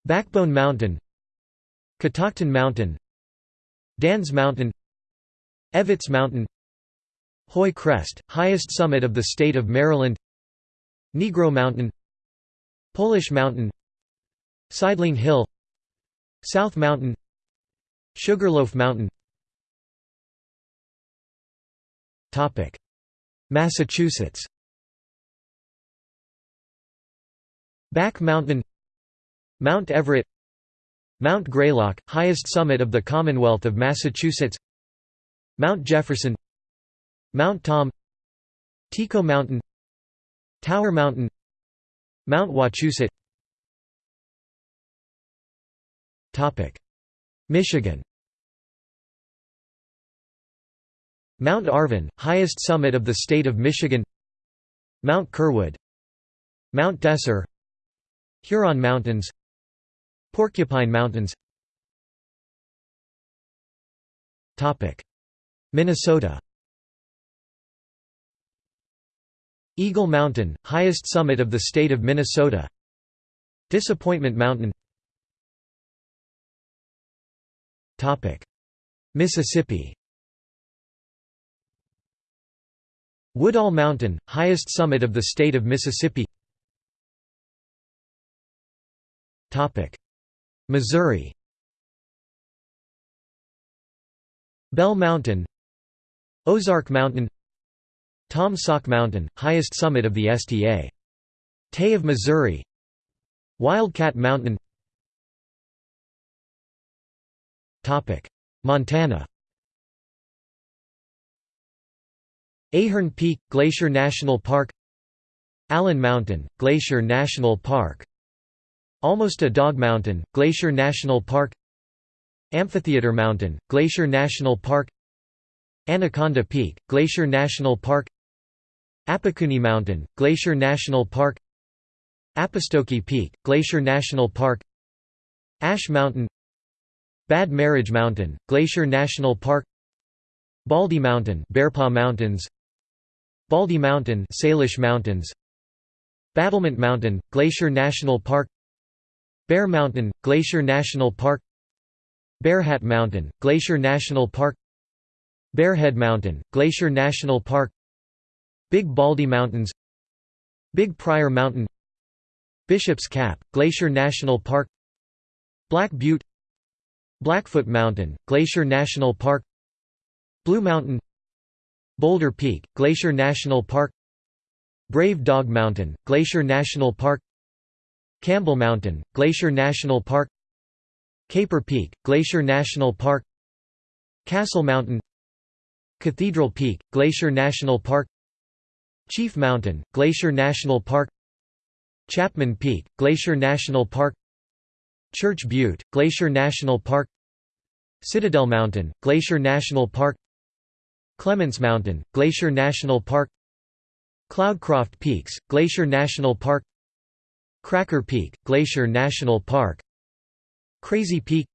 Backbone Mountain. Catoctin Mountain. Dans Mountain. Evitts Mountain. Hoy Crest, highest summit of the state of Maryland Negro Mountain Polish Mountain Sideling Hill South Mountain Sugarloaf Mountain. Massachusetts. Back Mountain Mount Everett Mount Greylock, highest summit of the Commonwealth of Massachusetts. Mount Jefferson Mount Tom Tycho Mountain Tower Mountain Mount Wachusett. Michigan. Mount Arvon, highest summit of the state of Michigan. Mount Curwood Mount Desor. Huron Mountains. Porcupine Mountains. Minnesota Eagle Mountain, highest summit of the state of Minnesota. Disappointment Mountain. Mississippi. Woodall Mountain, highest summit of the state of Mississippi. Missouri. Bell Mountain. Ozark Mountain Taum Sauk Mountain, highest summit of the STA. Tay of Missouri. Wildcat Mountain. Montana. Ahern Peak, Glacier National Park. Allen Mountain, Glacier National Park. Almost a Dog Mountain, Glacier National Park. Amphitheater Mountain, Glacier National Park. Anaconda Peak, Glacier National Park Apikuni Mountain, Glacier National Park Appistoki Peak, Glacier National Park Ash Mountain Bad Marriage Mountain, Glacier National Park Baldy Mountain Bearpaw Mountains Baldy Mountain Salish Mountains Battlement Mountain Glacier National Park Bear Mountain Glacier National Park Bearhat Mountain Glacier National Park Bearhead Mountain Glacier National Park Big Baldy Mountains Big Pryor Mountain Bishop's Cap Glacier National Park Black Butte Blackfoot Mountain Glacier National Park Blue Mountain Boulder Peak, Glacier National Park Brave Dog Mountain, Glacier National Park Campbell Mountain, Glacier National Park Caper Peak, Glacier National Park Castle Mountain Cathedral Peak, Glacier National Park Chief Mountain, Glacier National Park Chapman Peak, Glacier National Park Church Butte, Glacier National Park Citadel Mountain, Glacier National Park Clements Mountain, Glacier National Park Cloudcroft Peaks, Glacier National Park Cracker Peak, Glacier National Park Crazy Peak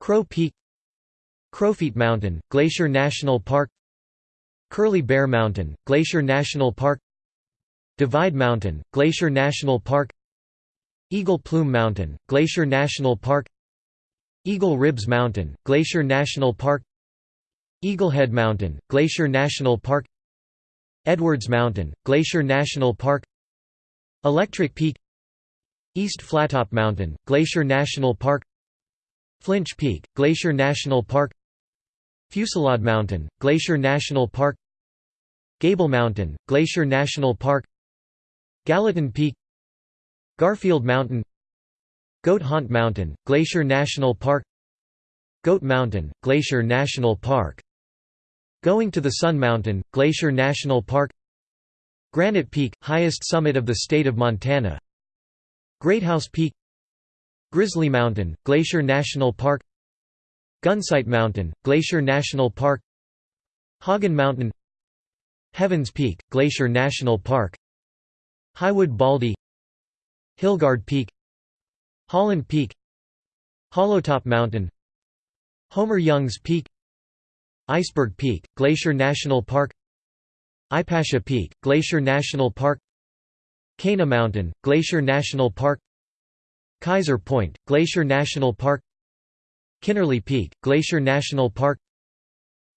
Crow Peak Crowfeet Mountain, Glacier National Park Curly Bear Mountain, Glacier National Park Divide Mountain, Glacier National Park Eagle Plume Mountain, Glacier National Park Eagle Ribs Mountain, Glacier National Park Eaglehead Mountain, Glacier National Park Edwards Mountain, Glacier National Park Electric Peak East Flattop Mountain, Glacier National Park Flinch Peak, Glacier National Park Fusillade Mountain, Glacier National Park Gable Mountain, Glacier National Park Gallatin Peak Garfield Mountain Goat Haunt Mountain, Glacier National Park Goat Mountain, Glacier National Park Going to the Sun Mountain, Glacier National Park Granite Peak, highest summit of the state of Montana Greathouse Peak Grizzly Mountain, Glacier National Park Gunsight Mountain, Glacier National Park Hagen Mountain Heavens Peak, Glacier National Park Highwood Baldy Hilgard Peak Holland Peak Hollowtop Mountain Homer Young's Peak Iceberg Peak, Glacier National Park Ipasha Peak, Glacier National Park Cana Mountain, Glacier National Park Kaiser Point, Glacier National Park Kinnerly Peak, Glacier National Park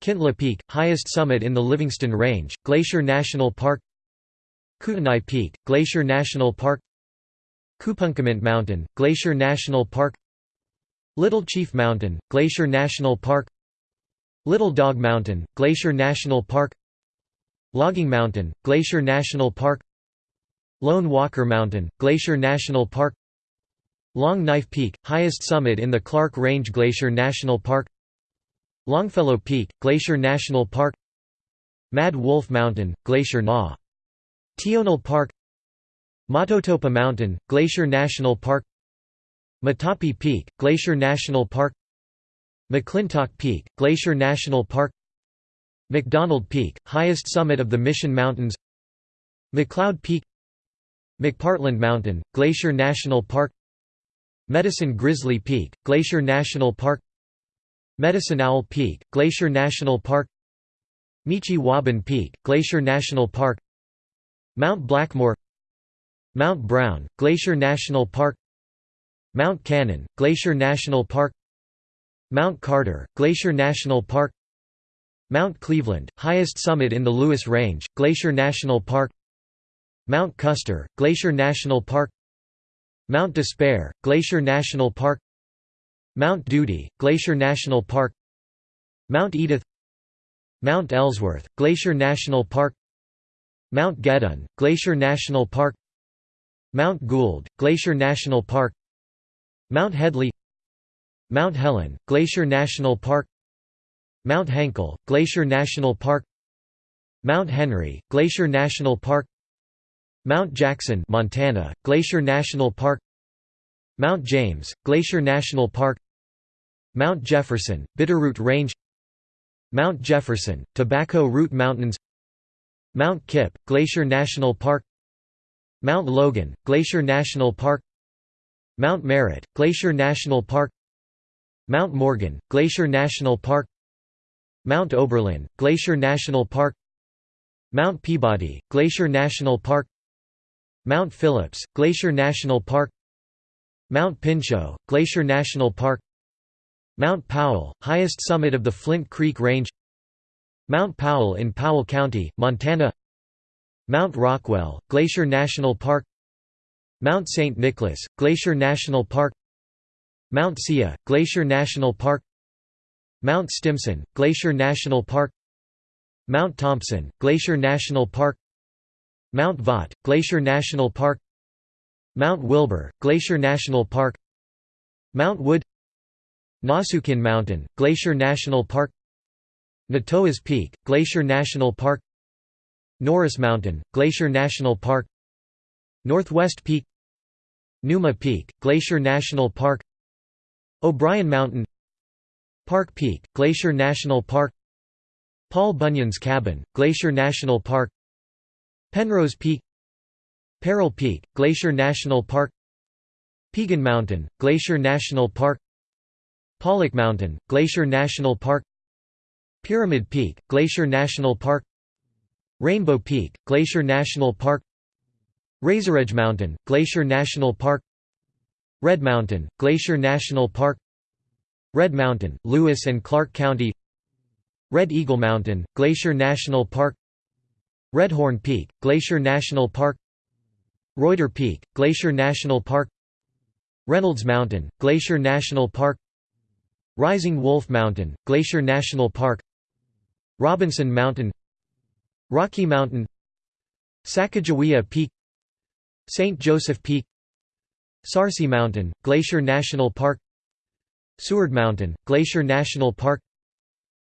Kintla Peak, highest summit in the Livingston Range, Glacier National Park Kootenai Peak, Glacier National Park Kupunkamint Mountain, Glacier National Park Little Chief Mountain, Glacier National Park Little Dog Mountain, Glacier National Park Logging Mountain, Glacier National Park Lone Walker Mountain, Glacier National Park Long Knife Peak, highest summit in the Clark Range Glacier National Park. Longfellow Peak, Glacier National Park. Mad Wolf Mountain, Glacier Na. Tionel Park. Mototopa Mountain, Glacier National Park. Matahpi Peak, Glacier National Park. McClintock Peak, Glacier National Park. McDonald Peak, highest summit of the Mission Mountains. McLeod Peak. McPartland Mountain, Glacier National Park Medicine Grizzly Peak, Glacier National Park Medicine Owl Peak, Glacier National Park Michi Wabun Peak, Glacier National Park Mount Blackmore Mount Brown, Glacier National Park Mount Cannon, Glacier National Park Mount Carter, Glacier National Park Mount Cleveland, highest summit in the Lewis Range, Glacier National Park Mount Custer, Glacier National Park Mount Despair, Glacier National Park Mount Duty, Glacier National Park Mount Edith Mount Ellsworth, Glacier National Park Mount Gedon, Glacier National Park Mount Gould, Glacier National Park Mount Headley Mount Helen, Glacier National Park Mount Henkel, Glacier National Park Mount Henry, Glacier National Park Mount Jackson Montana, Glacier National Park Mount James, Glacier National Park Mount Jefferson, Bitterroot Range Mount Jefferson, Tobacco Root Mountains Mount Kipp, Glacier National Park Mount Logan, Glacier National Park Mount Merritt, Glacier National Park Mount Morgan, Glacier National Park Mount Oberlin, Glacier National Park Mount Peabody, Glacier National Park Mount Phillips, Glacier National Park Mount Pinchot, Glacier National Park Mount Powell, highest summit of the Flint Creek Range Mount Powell in Powell County, Montana Mount Rockwell, Glacier National Park Mount St. Nicholas, Glacier National Park Mount Siyeh, Glacier National Park Mount Stimson, Glacier National Park Mount Thompson, Glacier National Park Mount Vaught, Glacier National Park Mount Wilbur, Glacier National Park Mount Wood Nasukin Mountain, Glacier National Park Natoas Peak, Glacier National Park Norris Mountain, Glacier National Park Northwest Peak Numa Peak, Glacier National Park O'Brien Mountain Park Peak, Glacier National Park Paul Bunyan's Cabin, Glacier National Park Penrose Peak Peril Peak, Glacier National Park Piegan Mountain, Glacier National Park Pollock Mountain, Glacier National Park Pyramid Peak, Glacier National Park Rainbow Peak, Glacier National Park Razoredge Mountain, Glacier National Park Red Mountain, Glacier National Park Red Mountain, Lewis and Clark County Red Eagle Mountain, Glacier National Park Redhorn Peak, Glacier National Park Reuter Peak, Glacier National Park Reynolds Mountain, Glacier National Park Rising Wolf Mountain, Glacier National Park Robinson Mountain Rocky Mountain Sacagawea Peak St. Joseph Peak Sarcee Mountain, Glacier National Park Seward Mountain, Glacier National Park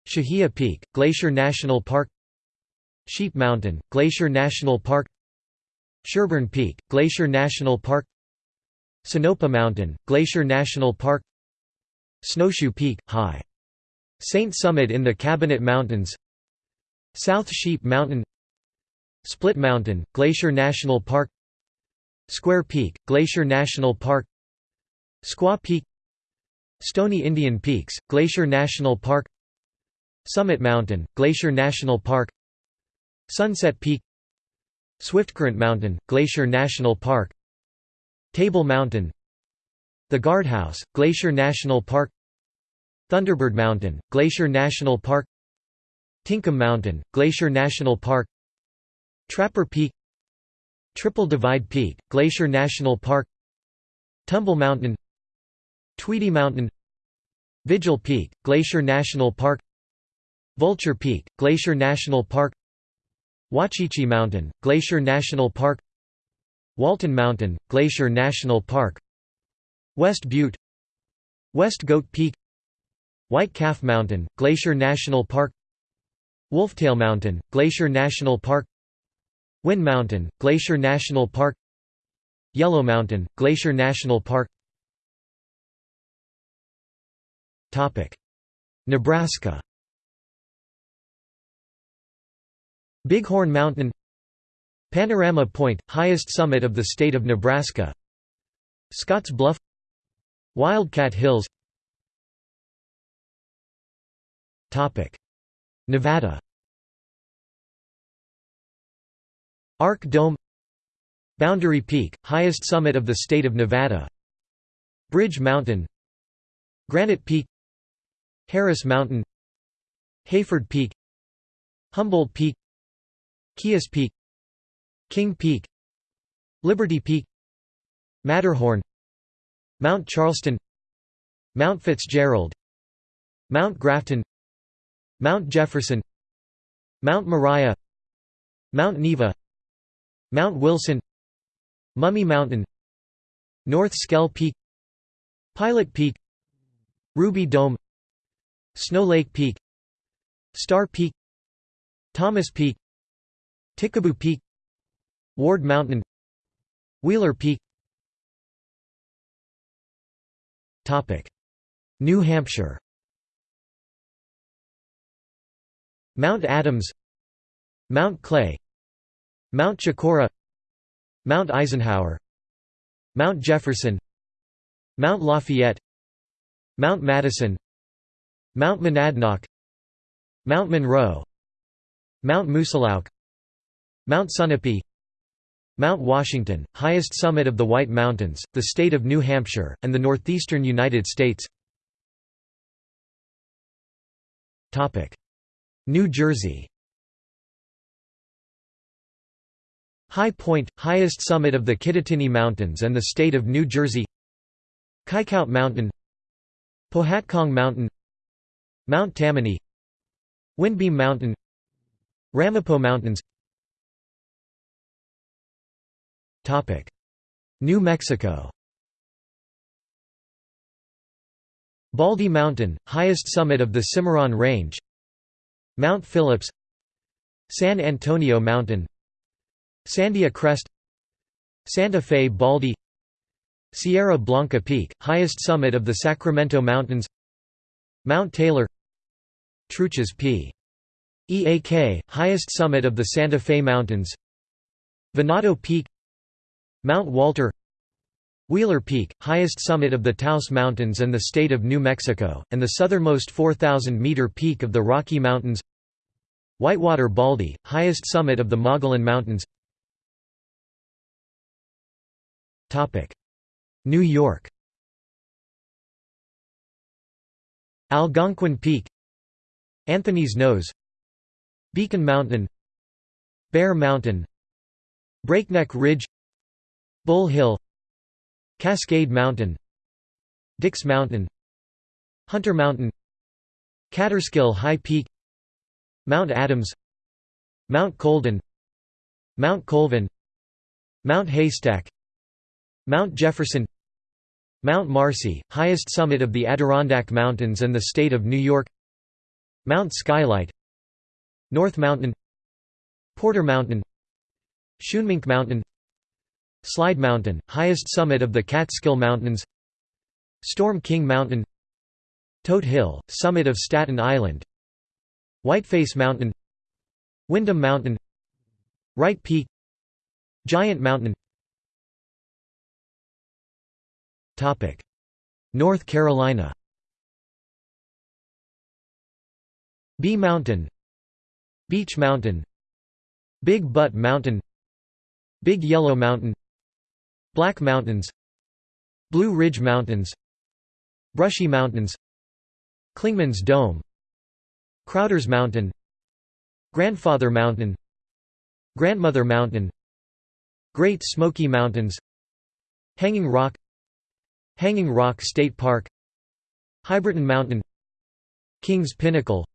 Shahia Peak, Glacier National Park Sheep Mountain, Glacier National Park Sherburne Peak, Glacier National Park Sinopa Mountain, Glacier National Park Snowshoe Peak, High. Saint Summit in the Cabinet Mountains South Sheep Mountain Split Mountain, Glacier National Park Square Peak, Glacier National Park Squaw Peak Stony Indian Peaks, Glacier National Park Summit Mountain, Glacier National Park Sunset Peak Swiftcurrent Mountain, Glacier National Park Table Mountain The Guardhouse, Glacier National Park Thunderbird Mountain, Glacier National Park Tinkham Mountain, Glacier National Park Trapper Peak Triple Divide Peak, Glacier National Park Tumble Mountain Tweedy Mountain Vigil Peak, Glacier National Park Vulture Peak, Glacier National Park Wachichi Mountain, Glacier National Park Walton Mountain, Glacier National Park West Butte West Goat Peak White Calf Mountain, Glacier National Park Wolftail Mountain, Glacier National Park Wind Mountain, Glacier National Park Yellow Mountain, Glacier National Park Nebraska Bighorn Mountain Panorama Point, highest summit of the state of Nebraska Scotts Bluff Wildcat Hills. Nevada. Arc Dome Boundary Peak, highest summit of the state of Nevada. Bridge Mountain Granite Peak Harris Mountain Hayford Peak Humboldt Peak Kias Peak King Peak Liberty Peak Matterhorn Mount Charleston Mount Fitzgerald Mount Grafton Mount Jefferson Mount Moriah Mount Neva Mount Wilson Mummy Mountain North Schell Peak Pilot Peak Ruby Dome Snow Lake Peak Star Peak Thomas Peak Tikaboo Peak Ward Mountain Wheeler Peak. New Hampshire. Mount Adams Mount Clay Mount Chocorua Mount Eisenhower Mount Jefferson Mount Lafayette Mount Madison Mount Monadnock Mount Monroe Mount Moosilauke Mount Sunapee Mount Washington, highest summit of the White Mountains, the state of New Hampshire, and the northeastern United States. New Jersey. High Point, highest summit of the Kittatinny Mountains and the state of New Jersey. Kaikout Mountain Pohatcong Mountain Mount Tammany Windbeam Mountain Ramapo Mountains New Mexico. Baldy Mountain, highest summit of the Cimarron Range. Mount Phillips. San Antonio Mountain. Sandia Crest. Santa Fe Baldy. Sierra Blanca Peak, highest summit of the Sacramento Mountains. Mount Taylor. Truchas P. EAK, highest summit of the Santa Fe Mountains. Venado Peak Mount Walter Wheeler Peak, highest summit of the Taos Mountains and the state of New Mexico, and the southernmost 4,000-meter peak of the Rocky Mountains. Whitewater Baldy, highest summit of the Mogollon Mountains. New York. Algonquin Peak. Anthony's Nose. Beacon Mountain. Bear Mountain. Breakneck Ridge Bull Hill Cascade Mountain Dix Mountain Hunter Mountain Kaaterskill High Peak Mount Adams Mount Colden Mount Colvin Mount Haystack Mount Jefferson Mount Marcy, highest summit of the Adirondack Mountains and the state of New York Mount Skylight North Mountain Porter Mountain Schunemunk Mountain Slide Mountain, highest summit of the Catskill Mountains. Storm King Mountain. Todt Hill, summit of Staten Island. Whiteface Mountain. Windham Mountain. Wright Peak. Giant Mountain. North Carolina. Bee Mountain. Beech Mountain. Big Butt Mountain. Big Yellow Mountain Black Mountains Blue Ridge Mountains Brushy Mountains Clingman's Dome Crowder's Mountain Grandfather Mountain Grandmother Mountain Great Smoky Mountains Hanging Rock Hanging Rock State Park Hibriten Mountain Kings Pinnacle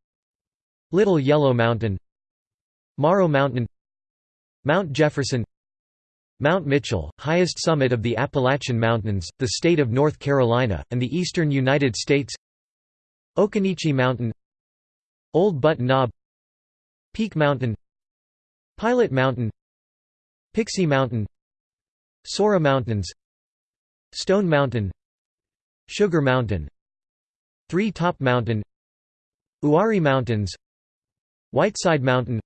Little Yellow Mountain Morrow Mountain Mount Jefferson Mount Mitchell, highest summit of the Appalachian Mountains, the state of North Carolina, and the eastern United States. Occoneechee Mountain Old Butt Knob Peak Mountain Pilot Mountain Pixie Mountain Sora Mountains Stone Mountain Sugar Mountain Three Top Mountain Uwharrie Mountains Whiteside Mountain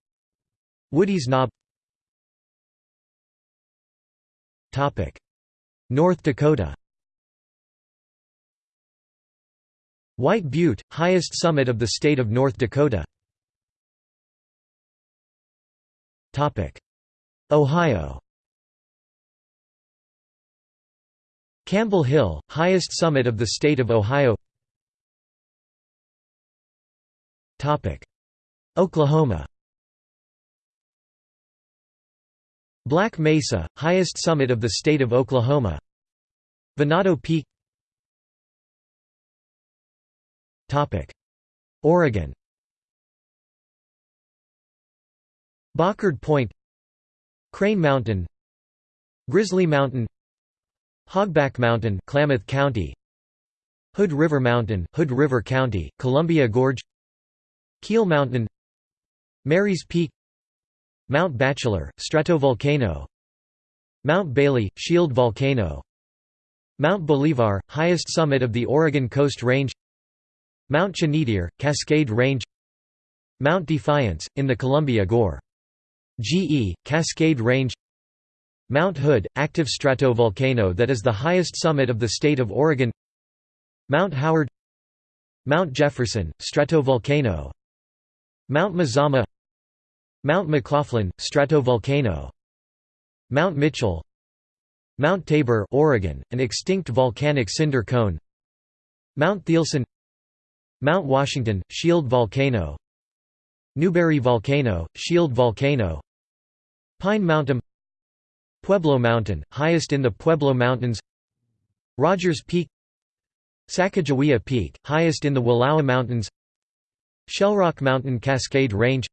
Woody's Knob North Dakota. White Butte, highest summit of the state of North Dakota. Ohio. Campbell Hill, highest summit of the state of Ohio. Oklahoma Black Mesa, highest summit of the state of Oklahoma. Venado Peak Oregon. Bockard Point. Crane Mountain. Grizzly Mountain. Hogback Mountain Klamath County. Hood River Mountain Hood River County Columbia Gorge. Keel Mountain. Mary's Peak Mount Bachelor, stratovolcano. Mount Bailey, shield volcano. Mount Bolivar, highest summit of the Oregon Coast Range. Mount Chinidere, Cascade Range. Mount Defiance, in the Columbia Gore. GE, Cascade Range. Mount Hood, active stratovolcano that is the highest summit of the state of Oregon. Mount Howard. Mount Jefferson, stratovolcano. Mount Mazama Mount McLaughlin, stratovolcano. Mount Mitchell. Mount Tabor Oregon, an extinct volcanic cinder cone. Mount Thielsen. Mount Washington, shield volcano. Newberry Volcano, shield volcano. Pine Mountain. Pueblo Mountain, highest in the Pueblo Mountains. Rogers Peak. Sacagawea Peak, highest in the Wallowa Mountains. Shellrock Mountain Cascade Range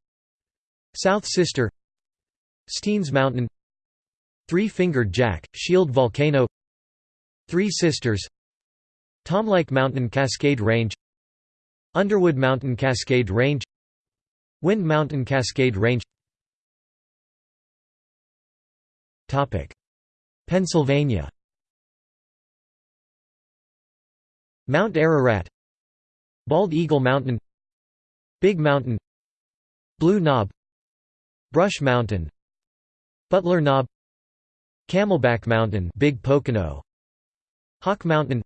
South Sister Steens Mountain Three-Fingered Jack, Shield Volcano Three Sisters Tomlike Mountain Cascade Range Underwood Mountain Cascade Range Wind Mountain Cascade Range. Pennsylvania. Mount Ararat Bald Eagle Mountain Big Mountain Blue Knob Brush Mountain Butler Knob Camelback Mountain Big Pocono Hawk Mountain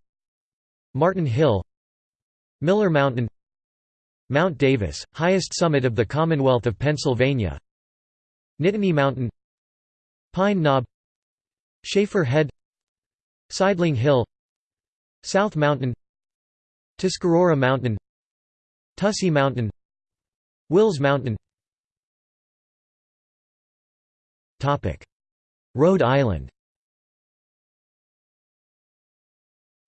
Martin Hill Miller Mountain Mount Davis, highest summit of the Commonwealth of Pennsylvania Nittany Mountain Pine Knob Schaefer Head Sideling Hill South Mountain Tuscarora Mountain Tussey Mountain Wills Mountain Rhode Island.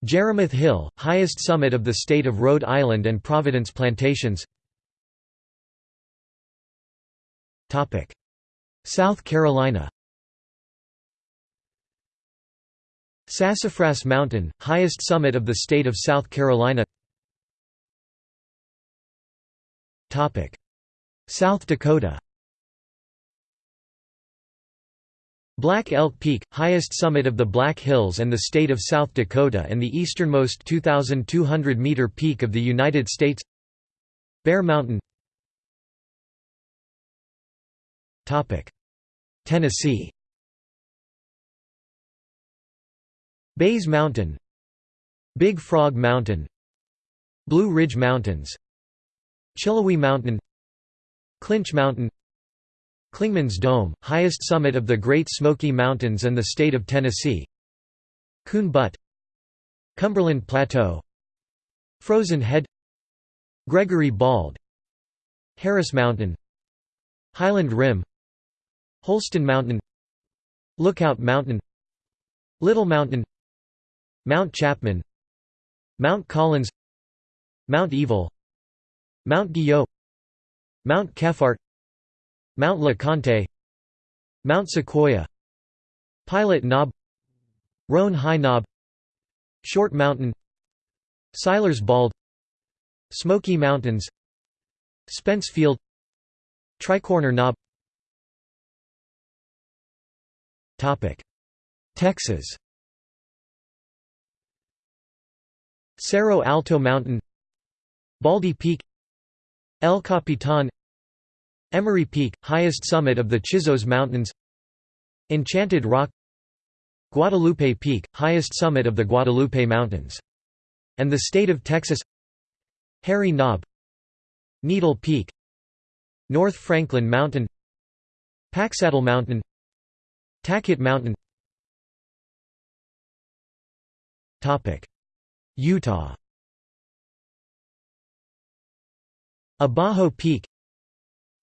Jerimoth Hill, highest summit of the state of Rhode Island and Providence Plantations. South Carolina. Sassafras Mountain, highest summit of the state of South Carolina. South Dakota Black Elk Peak, highest summit of the Black Hills and the state of South Dakota and the easternmost 2,200-meter peak of the United States. Bear Mountain. Tennessee. Bays Mountain. Big Frog Mountain. Blue Ridge Mountains. Chilhowee Mountain. Clinch Mountain Clingman's Dome, highest summit of the Great Smoky Mountains and the state of Tennessee. Coon Butte Cumberland Plateau. Frozen Head. Gregory Bald. Harris Mountain. Highland Rim. Holston Mountain. Lookout Mountain. Little Mountain. Mount Chapman. Mount Collins. Mount Evil. Mount Guyot Mount Kephart Mount LeConte Mount Sequoia Pilot Knob Roan High Knob Short Mountain Siler's Bald Smoky Mountains Spence Field Tricorner Knob. Texas. Cerro Alto Mountain Baldy Peak El Capitan Emery Peak, highest summit of the Chisos Mountains. Enchanted Rock. Guadalupe Peak, highest summit of the Guadalupe Mountains. And the state of Texas. Harry Knob. Needle Peak. North Franklin Mountain. Packsaddle Mountain. Tackett Mountain. Utah. Abajo Peak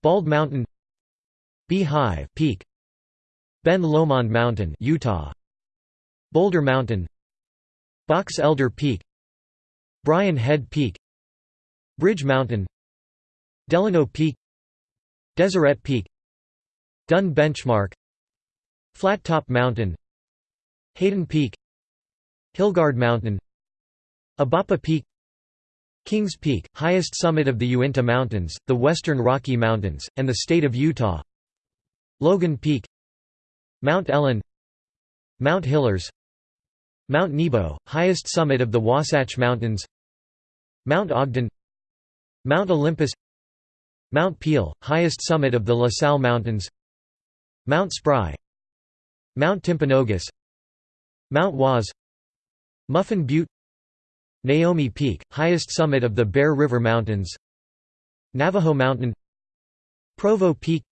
Bald Mountain Beehive Peak Ben Lomond Mountain Utah Boulder Mountain Box Elder Peak Brian Head Peak Bridge Mountain Delano Peak Deseret Peak Dunn Benchmark Flat Top Mountain Hayden Peak Hilgard Mountain Ibapah Peak Kings Peak, highest summit of the Uinta Mountains, the Western Rocky Mountains, and the state of Utah. Logan Peak Mount Ellen Mount Hillers Mount Nebo, highest summit of the Wasatch Mountains. Mount Ogden Mount Olympus Mount Peel, highest summit of the La Sal Mountains. Mount Spry Mount Timpanogos Mount Waas Muffin Butte Naomi Peak, highest summit of the Bear River Mountains. Navajo Mountain. Provo Peak.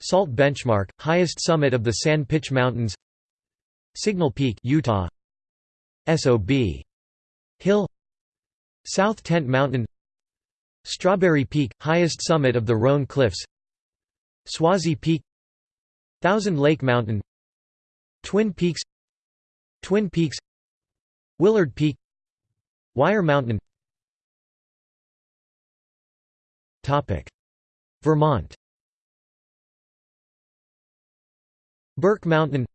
Salt Benchmark, highest summit of the San Pitch Mountains. Signal Peak Utah. SOB Hill. South Tent Mountain. Strawberry Peak, highest summit of the Roan Cliffs. Swasey Peak. Thousand Lake Mountain. Twin Peaks. Twin Peaks. Willard Peak Wire Mountain. Vermont. Burke Mountain.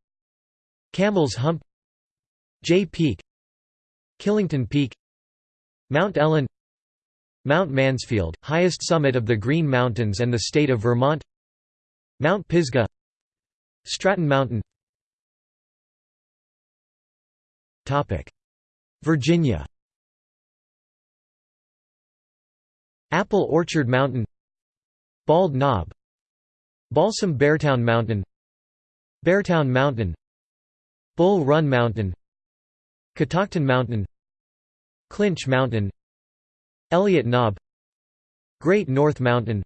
Camel's Hump. Jay Peak. Killington Peak. Mount Ellen. Mount Mansfield, highest summit of the Green Mountains and the state of Vermont. Mount Pisgah. Stratton Mountain. Virginia Apple Orchard Mountain Bald Knob Balsam Beartown Mountain Beartown Mountain Bull Run Mountain Catoctin Mountain Clinch Mountain Elliott Knob Great North Mountain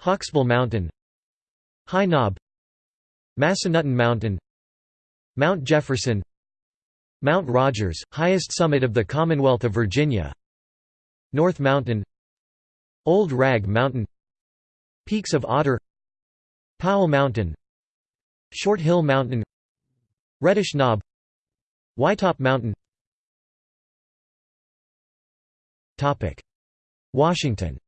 Hawksbill Mountain High Knob Massanutten Mountain Mount Jefferson Mount Rogers, highest summit of the Commonwealth of Virginia North Mountain Old Rag Mountain Peaks of Otter Powell Mountain Short Hill Mountain Reddish Knob Wytop Mountain. Washington.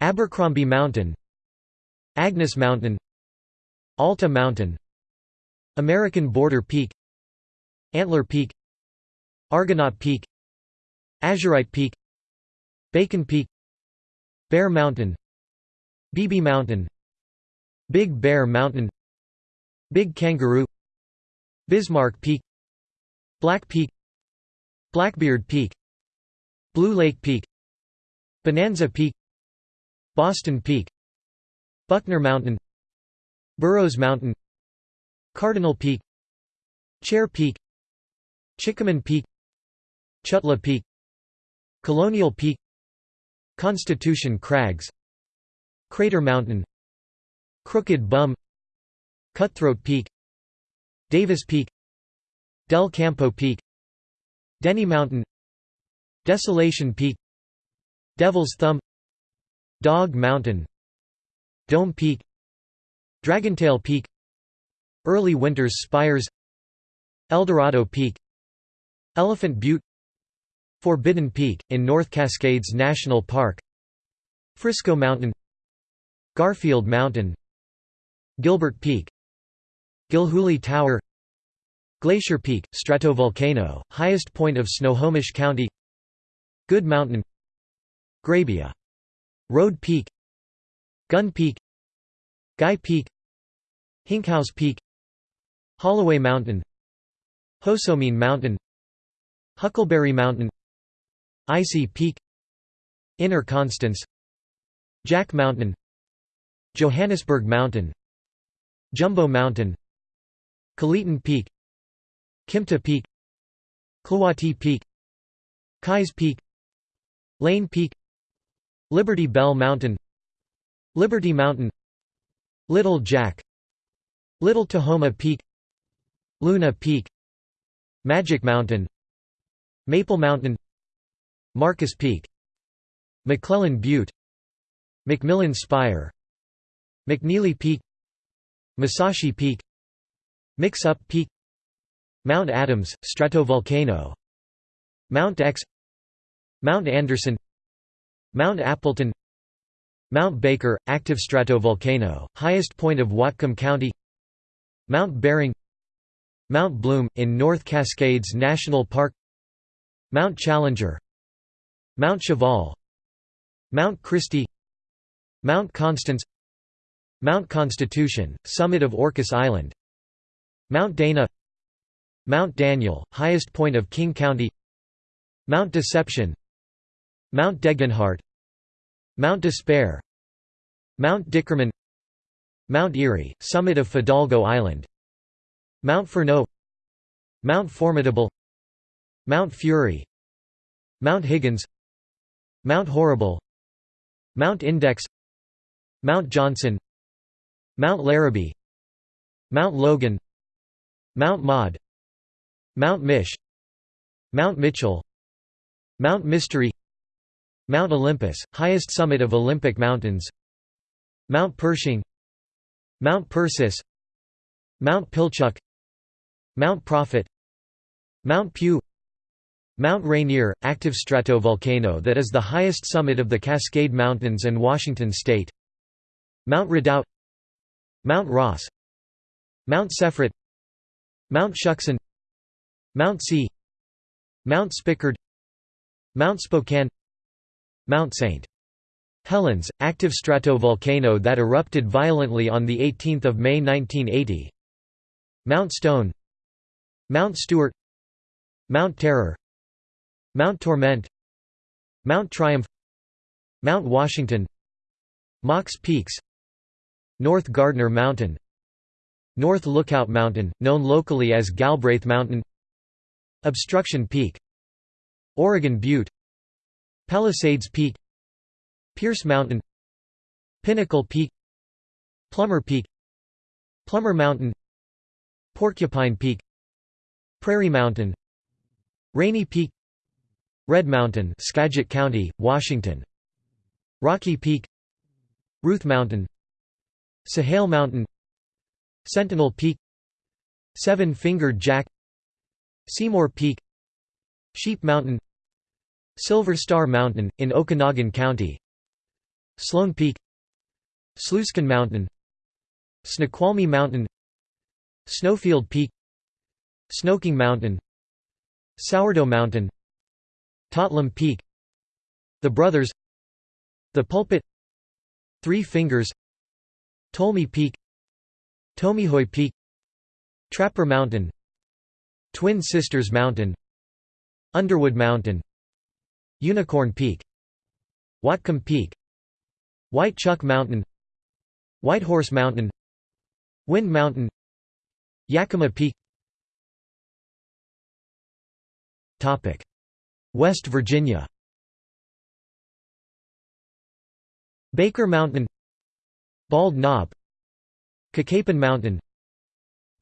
Abercrombie Mountain Agnes Mountain Alta Mountain American Border Peak Antler Peak Argonaut Peak Azurite Peak Bacon Peak Bear Mountain Beebe Mountain Big Bear Mountain Big Kangaroo Bismarck Peak Black Peak Blackbeard Peak Blue Lake Peak Bonanza Peak Boston Peak Buckner Mountain Burroughs Mountain Cardinal Peak Chair Peak Chikamin Peak Chutla Peak Colonial Peak Constitution Crags Crater Mountain Crooked Bum Cutthroat Peak Davis Peak Del Campo Peak Denny Mountain Desolation Peak Devil's Thumb Dog Mountain Dome Peak Dragontail Peak Early Winters Spires Eldorado Peak Elephant Butte Forbidden Peak, in North Cascades National Park Frisco Mountain Garfield Mountain Gilbert Peak Gilhooly Tower Glacier Peak, stratovolcano, highest point of Snohomish County Good Mountain Grabia. Road Peak Gun Peak Guy Peak Hinkhouse Peak Holloway Mountain Hozomeen Mountain Huckleberry Mountain Icy Peak Inner Constance Jack Mountain Johannesburg Mountain Jumbo Mountain Kaliton Peak Kimta Peak Kluwati Peak Kais Peak Lane Peak Liberty Bell Mountain Liberty Mountain Little Jack Little Tahoma Peak Luna Peak Magic Mountain Maple Mountain Marcus Peak McClellan Butte. McMillan Spire. McNeely Peak Mesahchie Peak Mix-Up Peak Mount Adams, stratovolcano. Mount Aix. Mount Anderson. Mount Appleton. Mount Baker, active stratovolcano, highest point of Whatcom County. Mount Bering. Mount Bloom, in North Cascades National Park. Mount Challenger Mount Cheval Mount Christie Mount Constance Mount Constitution, summit of Orcas Island Mount Dana Mount Daniel, highest point of King County Mount Deception Mount Degenhart Mount Despair Mount Dickerman Mount Erie, summit of Fidalgo Island Mount Furneaux Mount Formidable Mount Fury Mount Higgins Mount Horrible Mount Index Mount Johnson Mount Larrabee Mount Logan Mount Maud Mount Mish Mount Mitchell Mount Mystery Mount Olympus, highest summit of Olympic Mountains Mount Pershing Mount Persis Mount Pilchuck Mount Prophet Mount Pugh Mount Rainier, active stratovolcano that is the highest summit of the Cascade Mountains and Washington State. Mount Redoubt. Mount Ross. Mount Sefrit Mount Shuksan Mount Si Mount Spickard. Mount Spokane. Mount St. Helens, active stratovolcano that erupted violently on 18 May 1980 Mount Stone. Mount Stewart Mount Terror Mount Torment Mount Triumph Mount Washington Mox Peaks North Gardner Mountain North Lookout Mountain, known locally as Galbraith Mountain Obstruction Peak Oregon Butte Palisades Peak Pierce Mountain Pinnacle Peak Plummer Peak Plummer Mountain Porcupine Peak Prairie Mountain Rainy Peak Red Mountain Skagit County, Washington. Rocky Peak. Ruth Mountain. Sahale Mountain. Sentinel Peak. Seven-Fingered Jack. Seymour Peak. Sheep Mountain. Silver Star Mountain, in Okanogan County. Sloan Peak. Sluiskin Mountain. Snoqualmie Mountain. Snowfield Peak. Snoking Mountain. Sourdough Mountain Totlam Peak The Brothers The Pulpit Three Fingers Tolmie Peak Tomihoy Peak Trapper Mountain Twin Sisters Mountain Underwood Mountain Unicorn Peak Whatcom Peak White Chuck Mountain Whitehorse Mountain Wind Mountain Yakima Peak West Virginia. Baker Mountain. Bald Knob. Cacapon Mountain.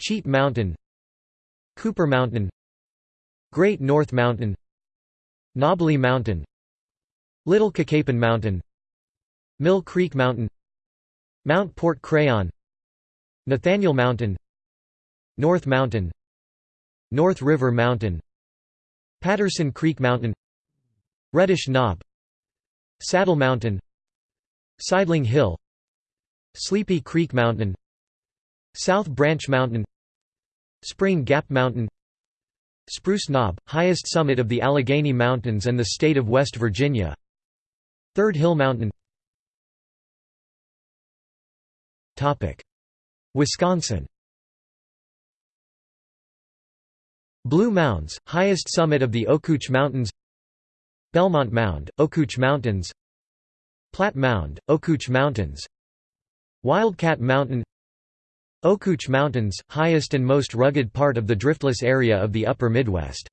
Cheat Mountain. Cooper Mountain. Great North Mountain. Knobley Mountain. Little Cacapon Mountain. Mill Creek Mountain. Mount Port Crayon. Nathaniel Mountain. North Mountain. North River Mountain Patterson Creek Mountain Reddish Knob Saddle Mountain Sidling Hill Sleepy Creek Mountain South Branch Mountain Spring Gap Mountain Spruce Knob, highest summit of the Allegheny Mountains and the state of West Virginia Third Hill Mountain. Wisconsin Blue Mounds, highest summit of the Okuch Mountains Belmont Mound, Okuch Mountains Platte Mound, Okuch Mountains Wildcat Mountain Okuch Mountains, highest and most rugged part of the driftless area of the upper Midwest.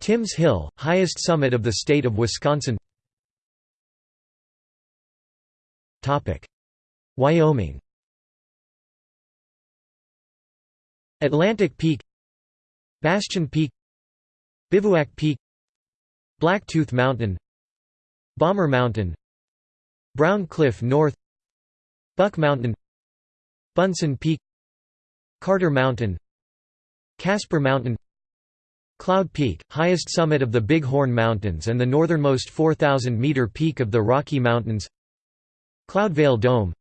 Timms Hill, highest summit of the state of Wisconsin Wyoming Atlantic Peak Bastion Peak Bivouac Peak Blacktooth Mountain Bomber Mountain Brown Cliff North Buck Mountain Bunsen Peak Carter Mountain Casper Mountain Cloud Peak, highest summit of the Big Horn Mountains and the northernmost 4,000-meter peak of the Rocky Mountains Cloudveil Dome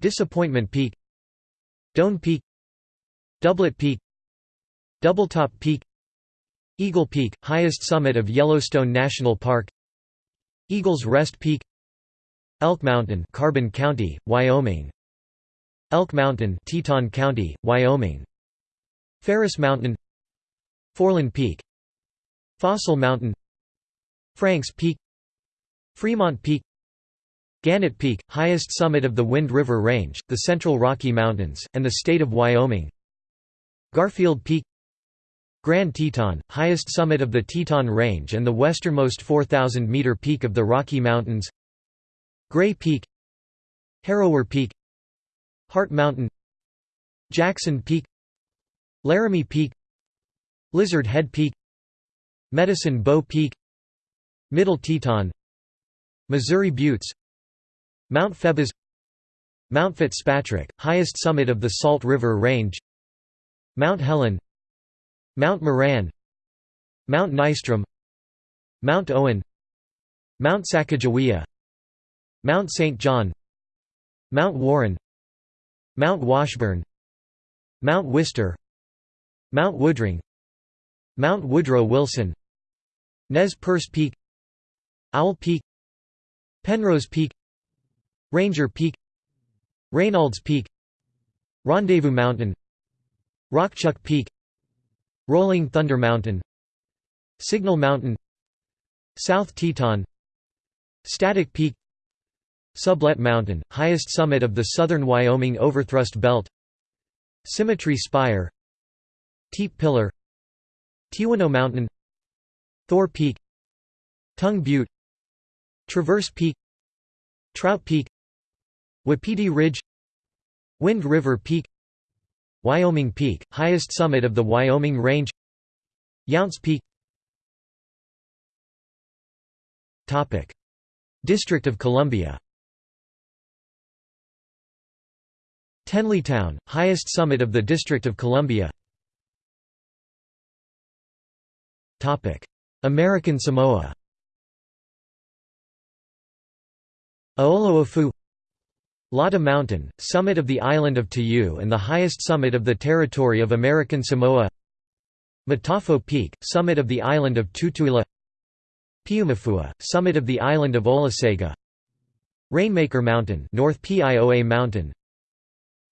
Disappointment Peak Doan Peak Doublet Peak Doubletop Peak Eagle Peak, highest summit of Yellowstone National Park Eagles Rest Peak Elk Mountain Carbon County, Wyoming Elk Mountain Teton County, Wyoming Ferris Mountain Foreland Peak Fossil Mountain Franks Peak Fremont Peak Gannett Peak, highest summit of the Wind River Range, the Central Rocky Mountains, and the state of Wyoming Garfield Peak Grand Teton, highest summit of the Teton Range and the westernmost 4,000-meter peak of the Rocky Mountains. Gray Peak Harrower Peak Heart Mountain Jackson Peak Laramie Peak Lizard Head Peak Medicine Bow Peak Middle Teton Missouri Buttes Mount Phoebus Mount Fitzpatrick, highest summit of the Salt River Range Mount Helen Mount Moran Mount Nystrom Mount Owen Mount Sacagawea Mount St. John Mount Warren Mount Washburn Mount Wister Mount Woodring Mount Woodrow Wilson Nez Perce Peak Owl Peak Penrose Peak Ranger Peak Reynolds Peak Rendezvous Mountain Rockchuck Peak Rolling Thunder Mountain Signal Mountain South Teton Static Peak Sublette Mountain, highest summit of the southern Wyoming overthrust belt Symmetry Spire Teep Pillar Teewinot Mountain Thor Peak Tongue Butte Traverse Peak Trout Peak Wapiti Ridge Wind River Peak Wyoming Peak, highest summit of the Wyoming Range. Younts Peak. District of Columbia. Tenleytown, highest summit of the District of Columbia. American Samoa. Aoloafu Lata Mountain, summit of the island of Ta'ū and the highest summit of the territory of American Samoa. Matafo Peak, summit of the island of Tutuila. Piumafua, summit of the island of Olosega. Rainmaker Mountain North Pioa Mountain.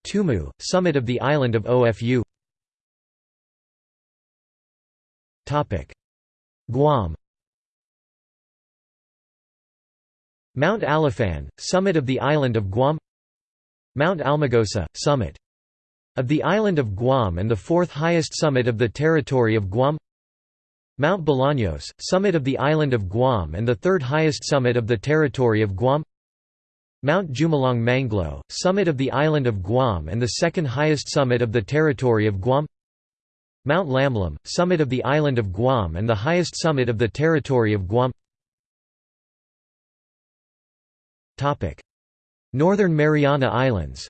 Tumu, summit of the island of Ofu Guam. Mount Alifan, summit of the island of Guam Mount Almagosa, summit. Of the island of Guam and the fourth highest summit of the territory of Guam. Mount Bolaños, summit of the island of Guam and the third highest summit of the territory of Guam. Mount Jumullong Manglo, summit of the island of Guam and the second highest summit of the territory of Guam. Mount Lamlam, summit of the island of Guam and the highest summit of the territory of Guam Northern Mariana Islands.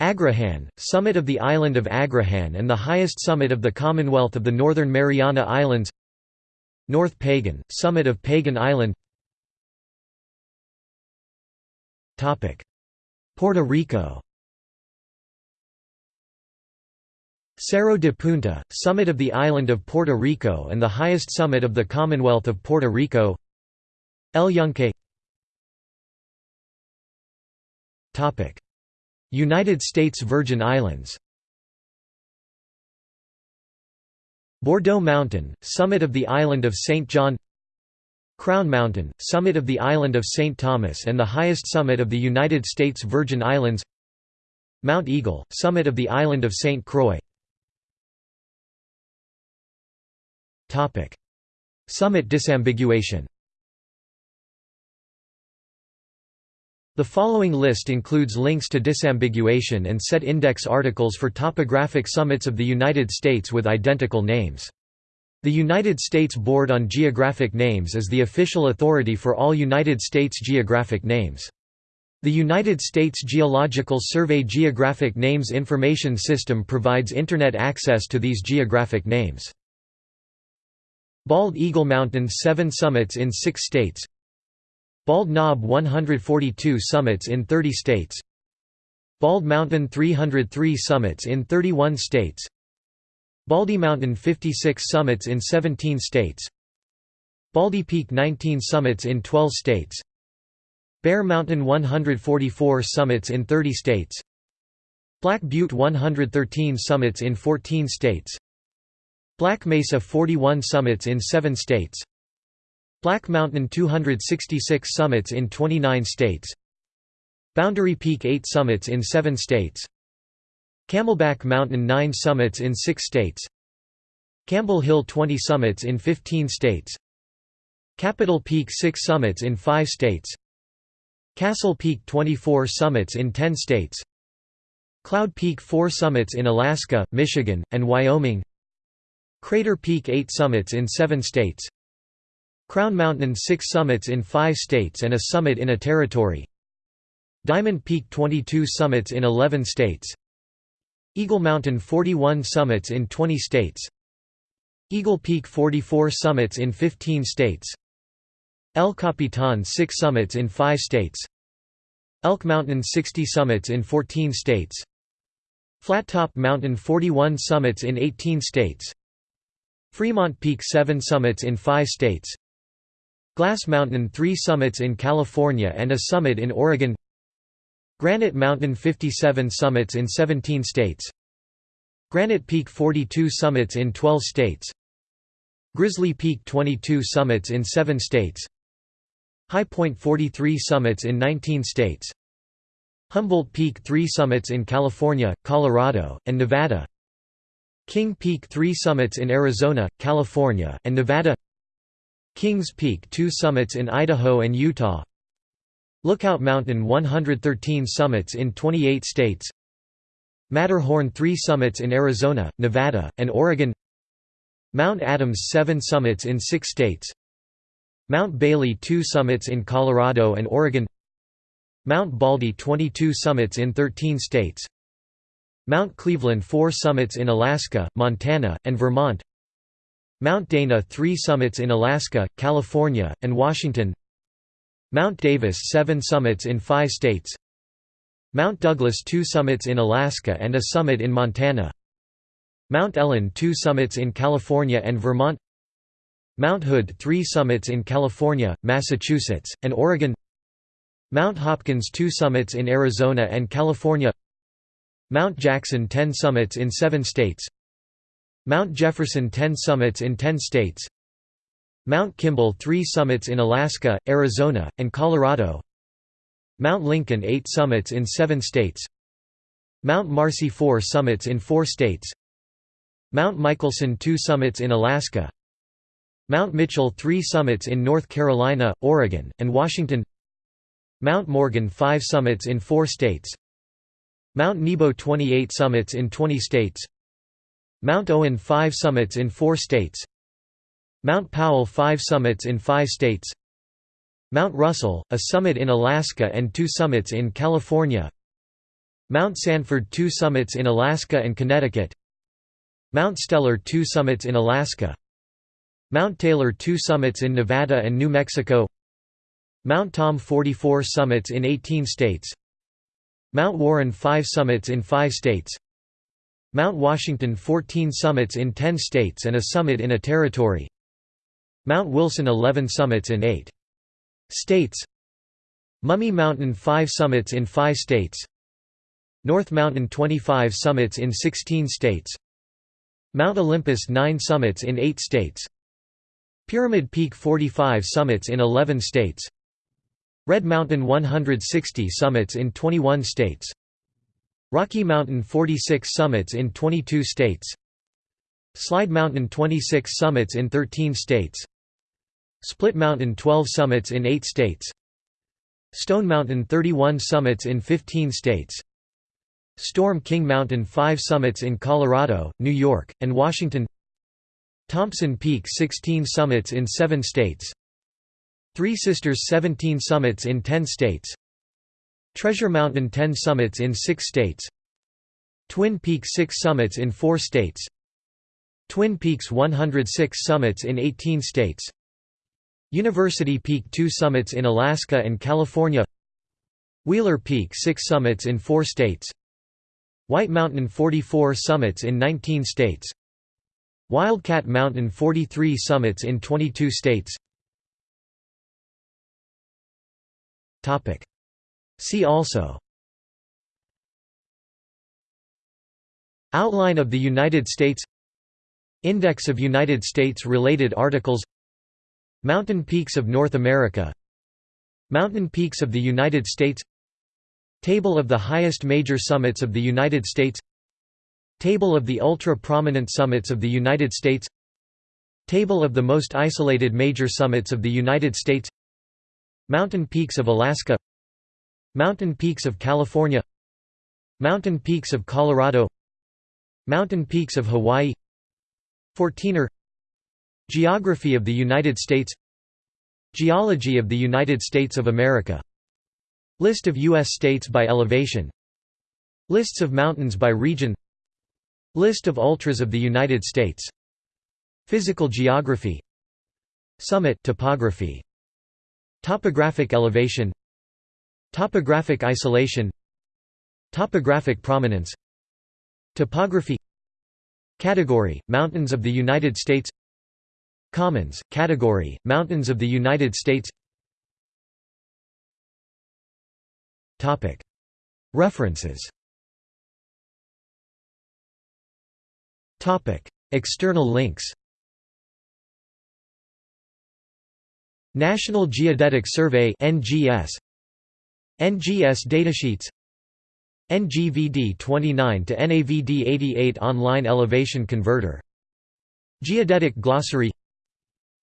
Agrihan, summit of the island of Agrihan and the highest summit of the Commonwealth of the Northern Mariana Islands. North Pagan, summit of Pagan Island. Puerto Rico. Cerro de Punta, summit of the island of Puerto Rico and the highest summit of the Commonwealth of Puerto Rico El Yunque United States Virgin Islands Bordeaux Mountain, summit of the island of St. John Crown Mountain, summit of the island of St. Thomas and the highest summit of the United States Virgin Islands Mount Eagle, summit of the island of St. Croix Summit disambiguation The following list includes links to disambiguation and set index articles for topographic summits of the United States with identical names. The United States Board on Geographic Names is the official authority for all United States geographic names. The United States Geological Survey Geographic Names Information System provides Internet access to these geographic names. Bald Eagle Mountain 7 summits in 6 states Bald Knob 142 summits in 30 states. Bald Mountain 303 summits in 31 states. Baldy Mountain 56 summits in 17 states. Baldy Peak 19 summits in 12 states. Bear Mountain 144 summits in 30 states. Black Butte 113 summits in 14 states. Black Mesa 41 summits in 7 states Black Mountain 266 summits in 29 states Boundary Peak 8 summits in 7 states Camelback Mountain 9 summits in 6 states Campbell Hill 20 summits in 15 states Capitol Peak 6 summits in 5 states Castle Peak 24 summits in 10 states Cloud Peak 4 summits in Alaska, Michigan, and Wyoming Crater Peak 8 summits in 7 states Crown Mountain 6 summits in 5 states and a summit in a territory. Diamond Peak 22 summits in 11 states. Eagle Mountain 41 summits in 20 states. Eagle Peak 44 summits in 15 states. El Capitan 6 summits in 5 states. Elk Mountain 60 summits in 14 states. Flattop Mountain 41 summits in 18 states. Fremont Peak 7 summits in 5 states Glass Mountain 3 summits in California and a summit in Oregon. Granite Mountain 57 summits in 17 states. Granite Peak 42 summits in 12 states. Grizzly Peak 22 summits in 7 states. High Point 43 summits in 19 states. Humboldt Peak 3 summits in California, Colorado, and Nevada. King Peak 3 summits in Arizona, California, and Nevada Kings Peak 2 summits in Idaho and Utah. Lookout Mountain 113 summits in 28 states. Matterhorn 3 summits in Arizona, Nevada, and Oregon. Mount Adams 7 summits in 6 states. Mount Bailey 2 summits in Colorado and Oregon. Mount Baldy 22 summits in 13 states. Mount Cleveland 4 summits in Alaska, Montana, and Vermont Mount Dana 3 summits in Alaska, California, and Washington. Mount Davis 7 summits in 5 states. Mount Douglas 2 summits in Alaska and a summit in Montana. Mount Ellen 2 summits in California and Vermont. Mount Hood 3 summits in California, Massachusetts, and Oregon. Mount Hopkins 2 summits in Arizona and California. Mount Jackson 10 summits in 7 states Mount Jefferson 10 summits in 10 states Mount Kimball 3 summits in Alaska, Arizona, and Colorado Mount Lincoln 8 summits in 7 states Mount Marcy 4 summits in 4 states Mount Michelson 2 summits in Alaska Mount Mitchell 3 summits in North Carolina, Oregon, and Washington Mount Morgan 5 summits in 4 states Mount Nebo 28 summits in 20 states Mount Owen 5 summits in 4 states. Mount Powell 5 summits in 5 states. Mount Russell, a summit in Alaska and two summits in California. Mount Sanford 2 summits in Alaska and Connecticut. Mount Steller 2 summits in Alaska. Mount Taylor 2 summits in Nevada and New Mexico. Mount Tom 44 summits in 18 states. Mount Warren 5 summits in 5 states Mount Washington 14 summits in 10 states and a summit in a territory. Mount Wilson 11 summits in 8 states. Mummy Mountain 5 summits in 5 states. North Mountain 25 summits in 16 states. Mount Olympus 9 summits in 8 states. Pyramid Peak 45 summits in 11 states. Red Mountain 160 summits in 21 states Rocky Mountain 46 summits in 22 states. Slide Mountain 26 summits in 13 states. Split Mountain 12 summits in 8 states. Stone Mountain 31 summits in 15 states. Storm King Mountain 5 summits in Colorado, New York, and Washington. Thompson Peak 16 summits in 7 states. Three Sisters 17 summits in 10 states Treasure Mountain 10 summits in 6 states. Twin Peaks 6 summits in 4 states. Twin Peaks 106 summits in 18 states. University Peak 2 summits in Alaska and California. Wheeler Peak 6 summits in 4 states. White Mountain 44 summits in 19 states. Wildcat Mountain 43 summits in 22 states See also Outline of the United States Index of United States-related articles Mountain peaks of North America Mountain peaks of the United States Table of the highest major summits of the United States Table of the ultra-prominent summits of the United States Table of the most isolated major summits of the United States Mountain peaks of Alaska Mountain peaks of California Mountain peaks of Colorado Mountain peaks of Hawaii Fourteener Geography of the United States Geology of the United States of America List of U.S. states by elevation Lists of mountains by region List of ultras of the United States Physical geography Summit topography Topographic elevation Topographic isolation. Topographic prominence. Topography. Category – Mountains of the United States. Commons – Category – Mountains of the United States. References. External links. National Geodetic Survey NGS NGS datasheets NGVD 29 to NAVD 88 online elevation converter Geodetic glossary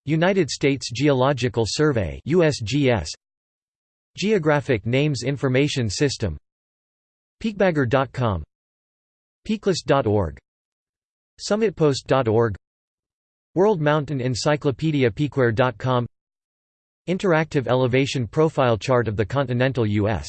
United States Geological Survey USGS Geographic Names Information System Peakbagger.com Peaklist.org Summitpost.org World Mountain Encyclopedia Peakware.com Interactive elevation profile chart of the continental U.S.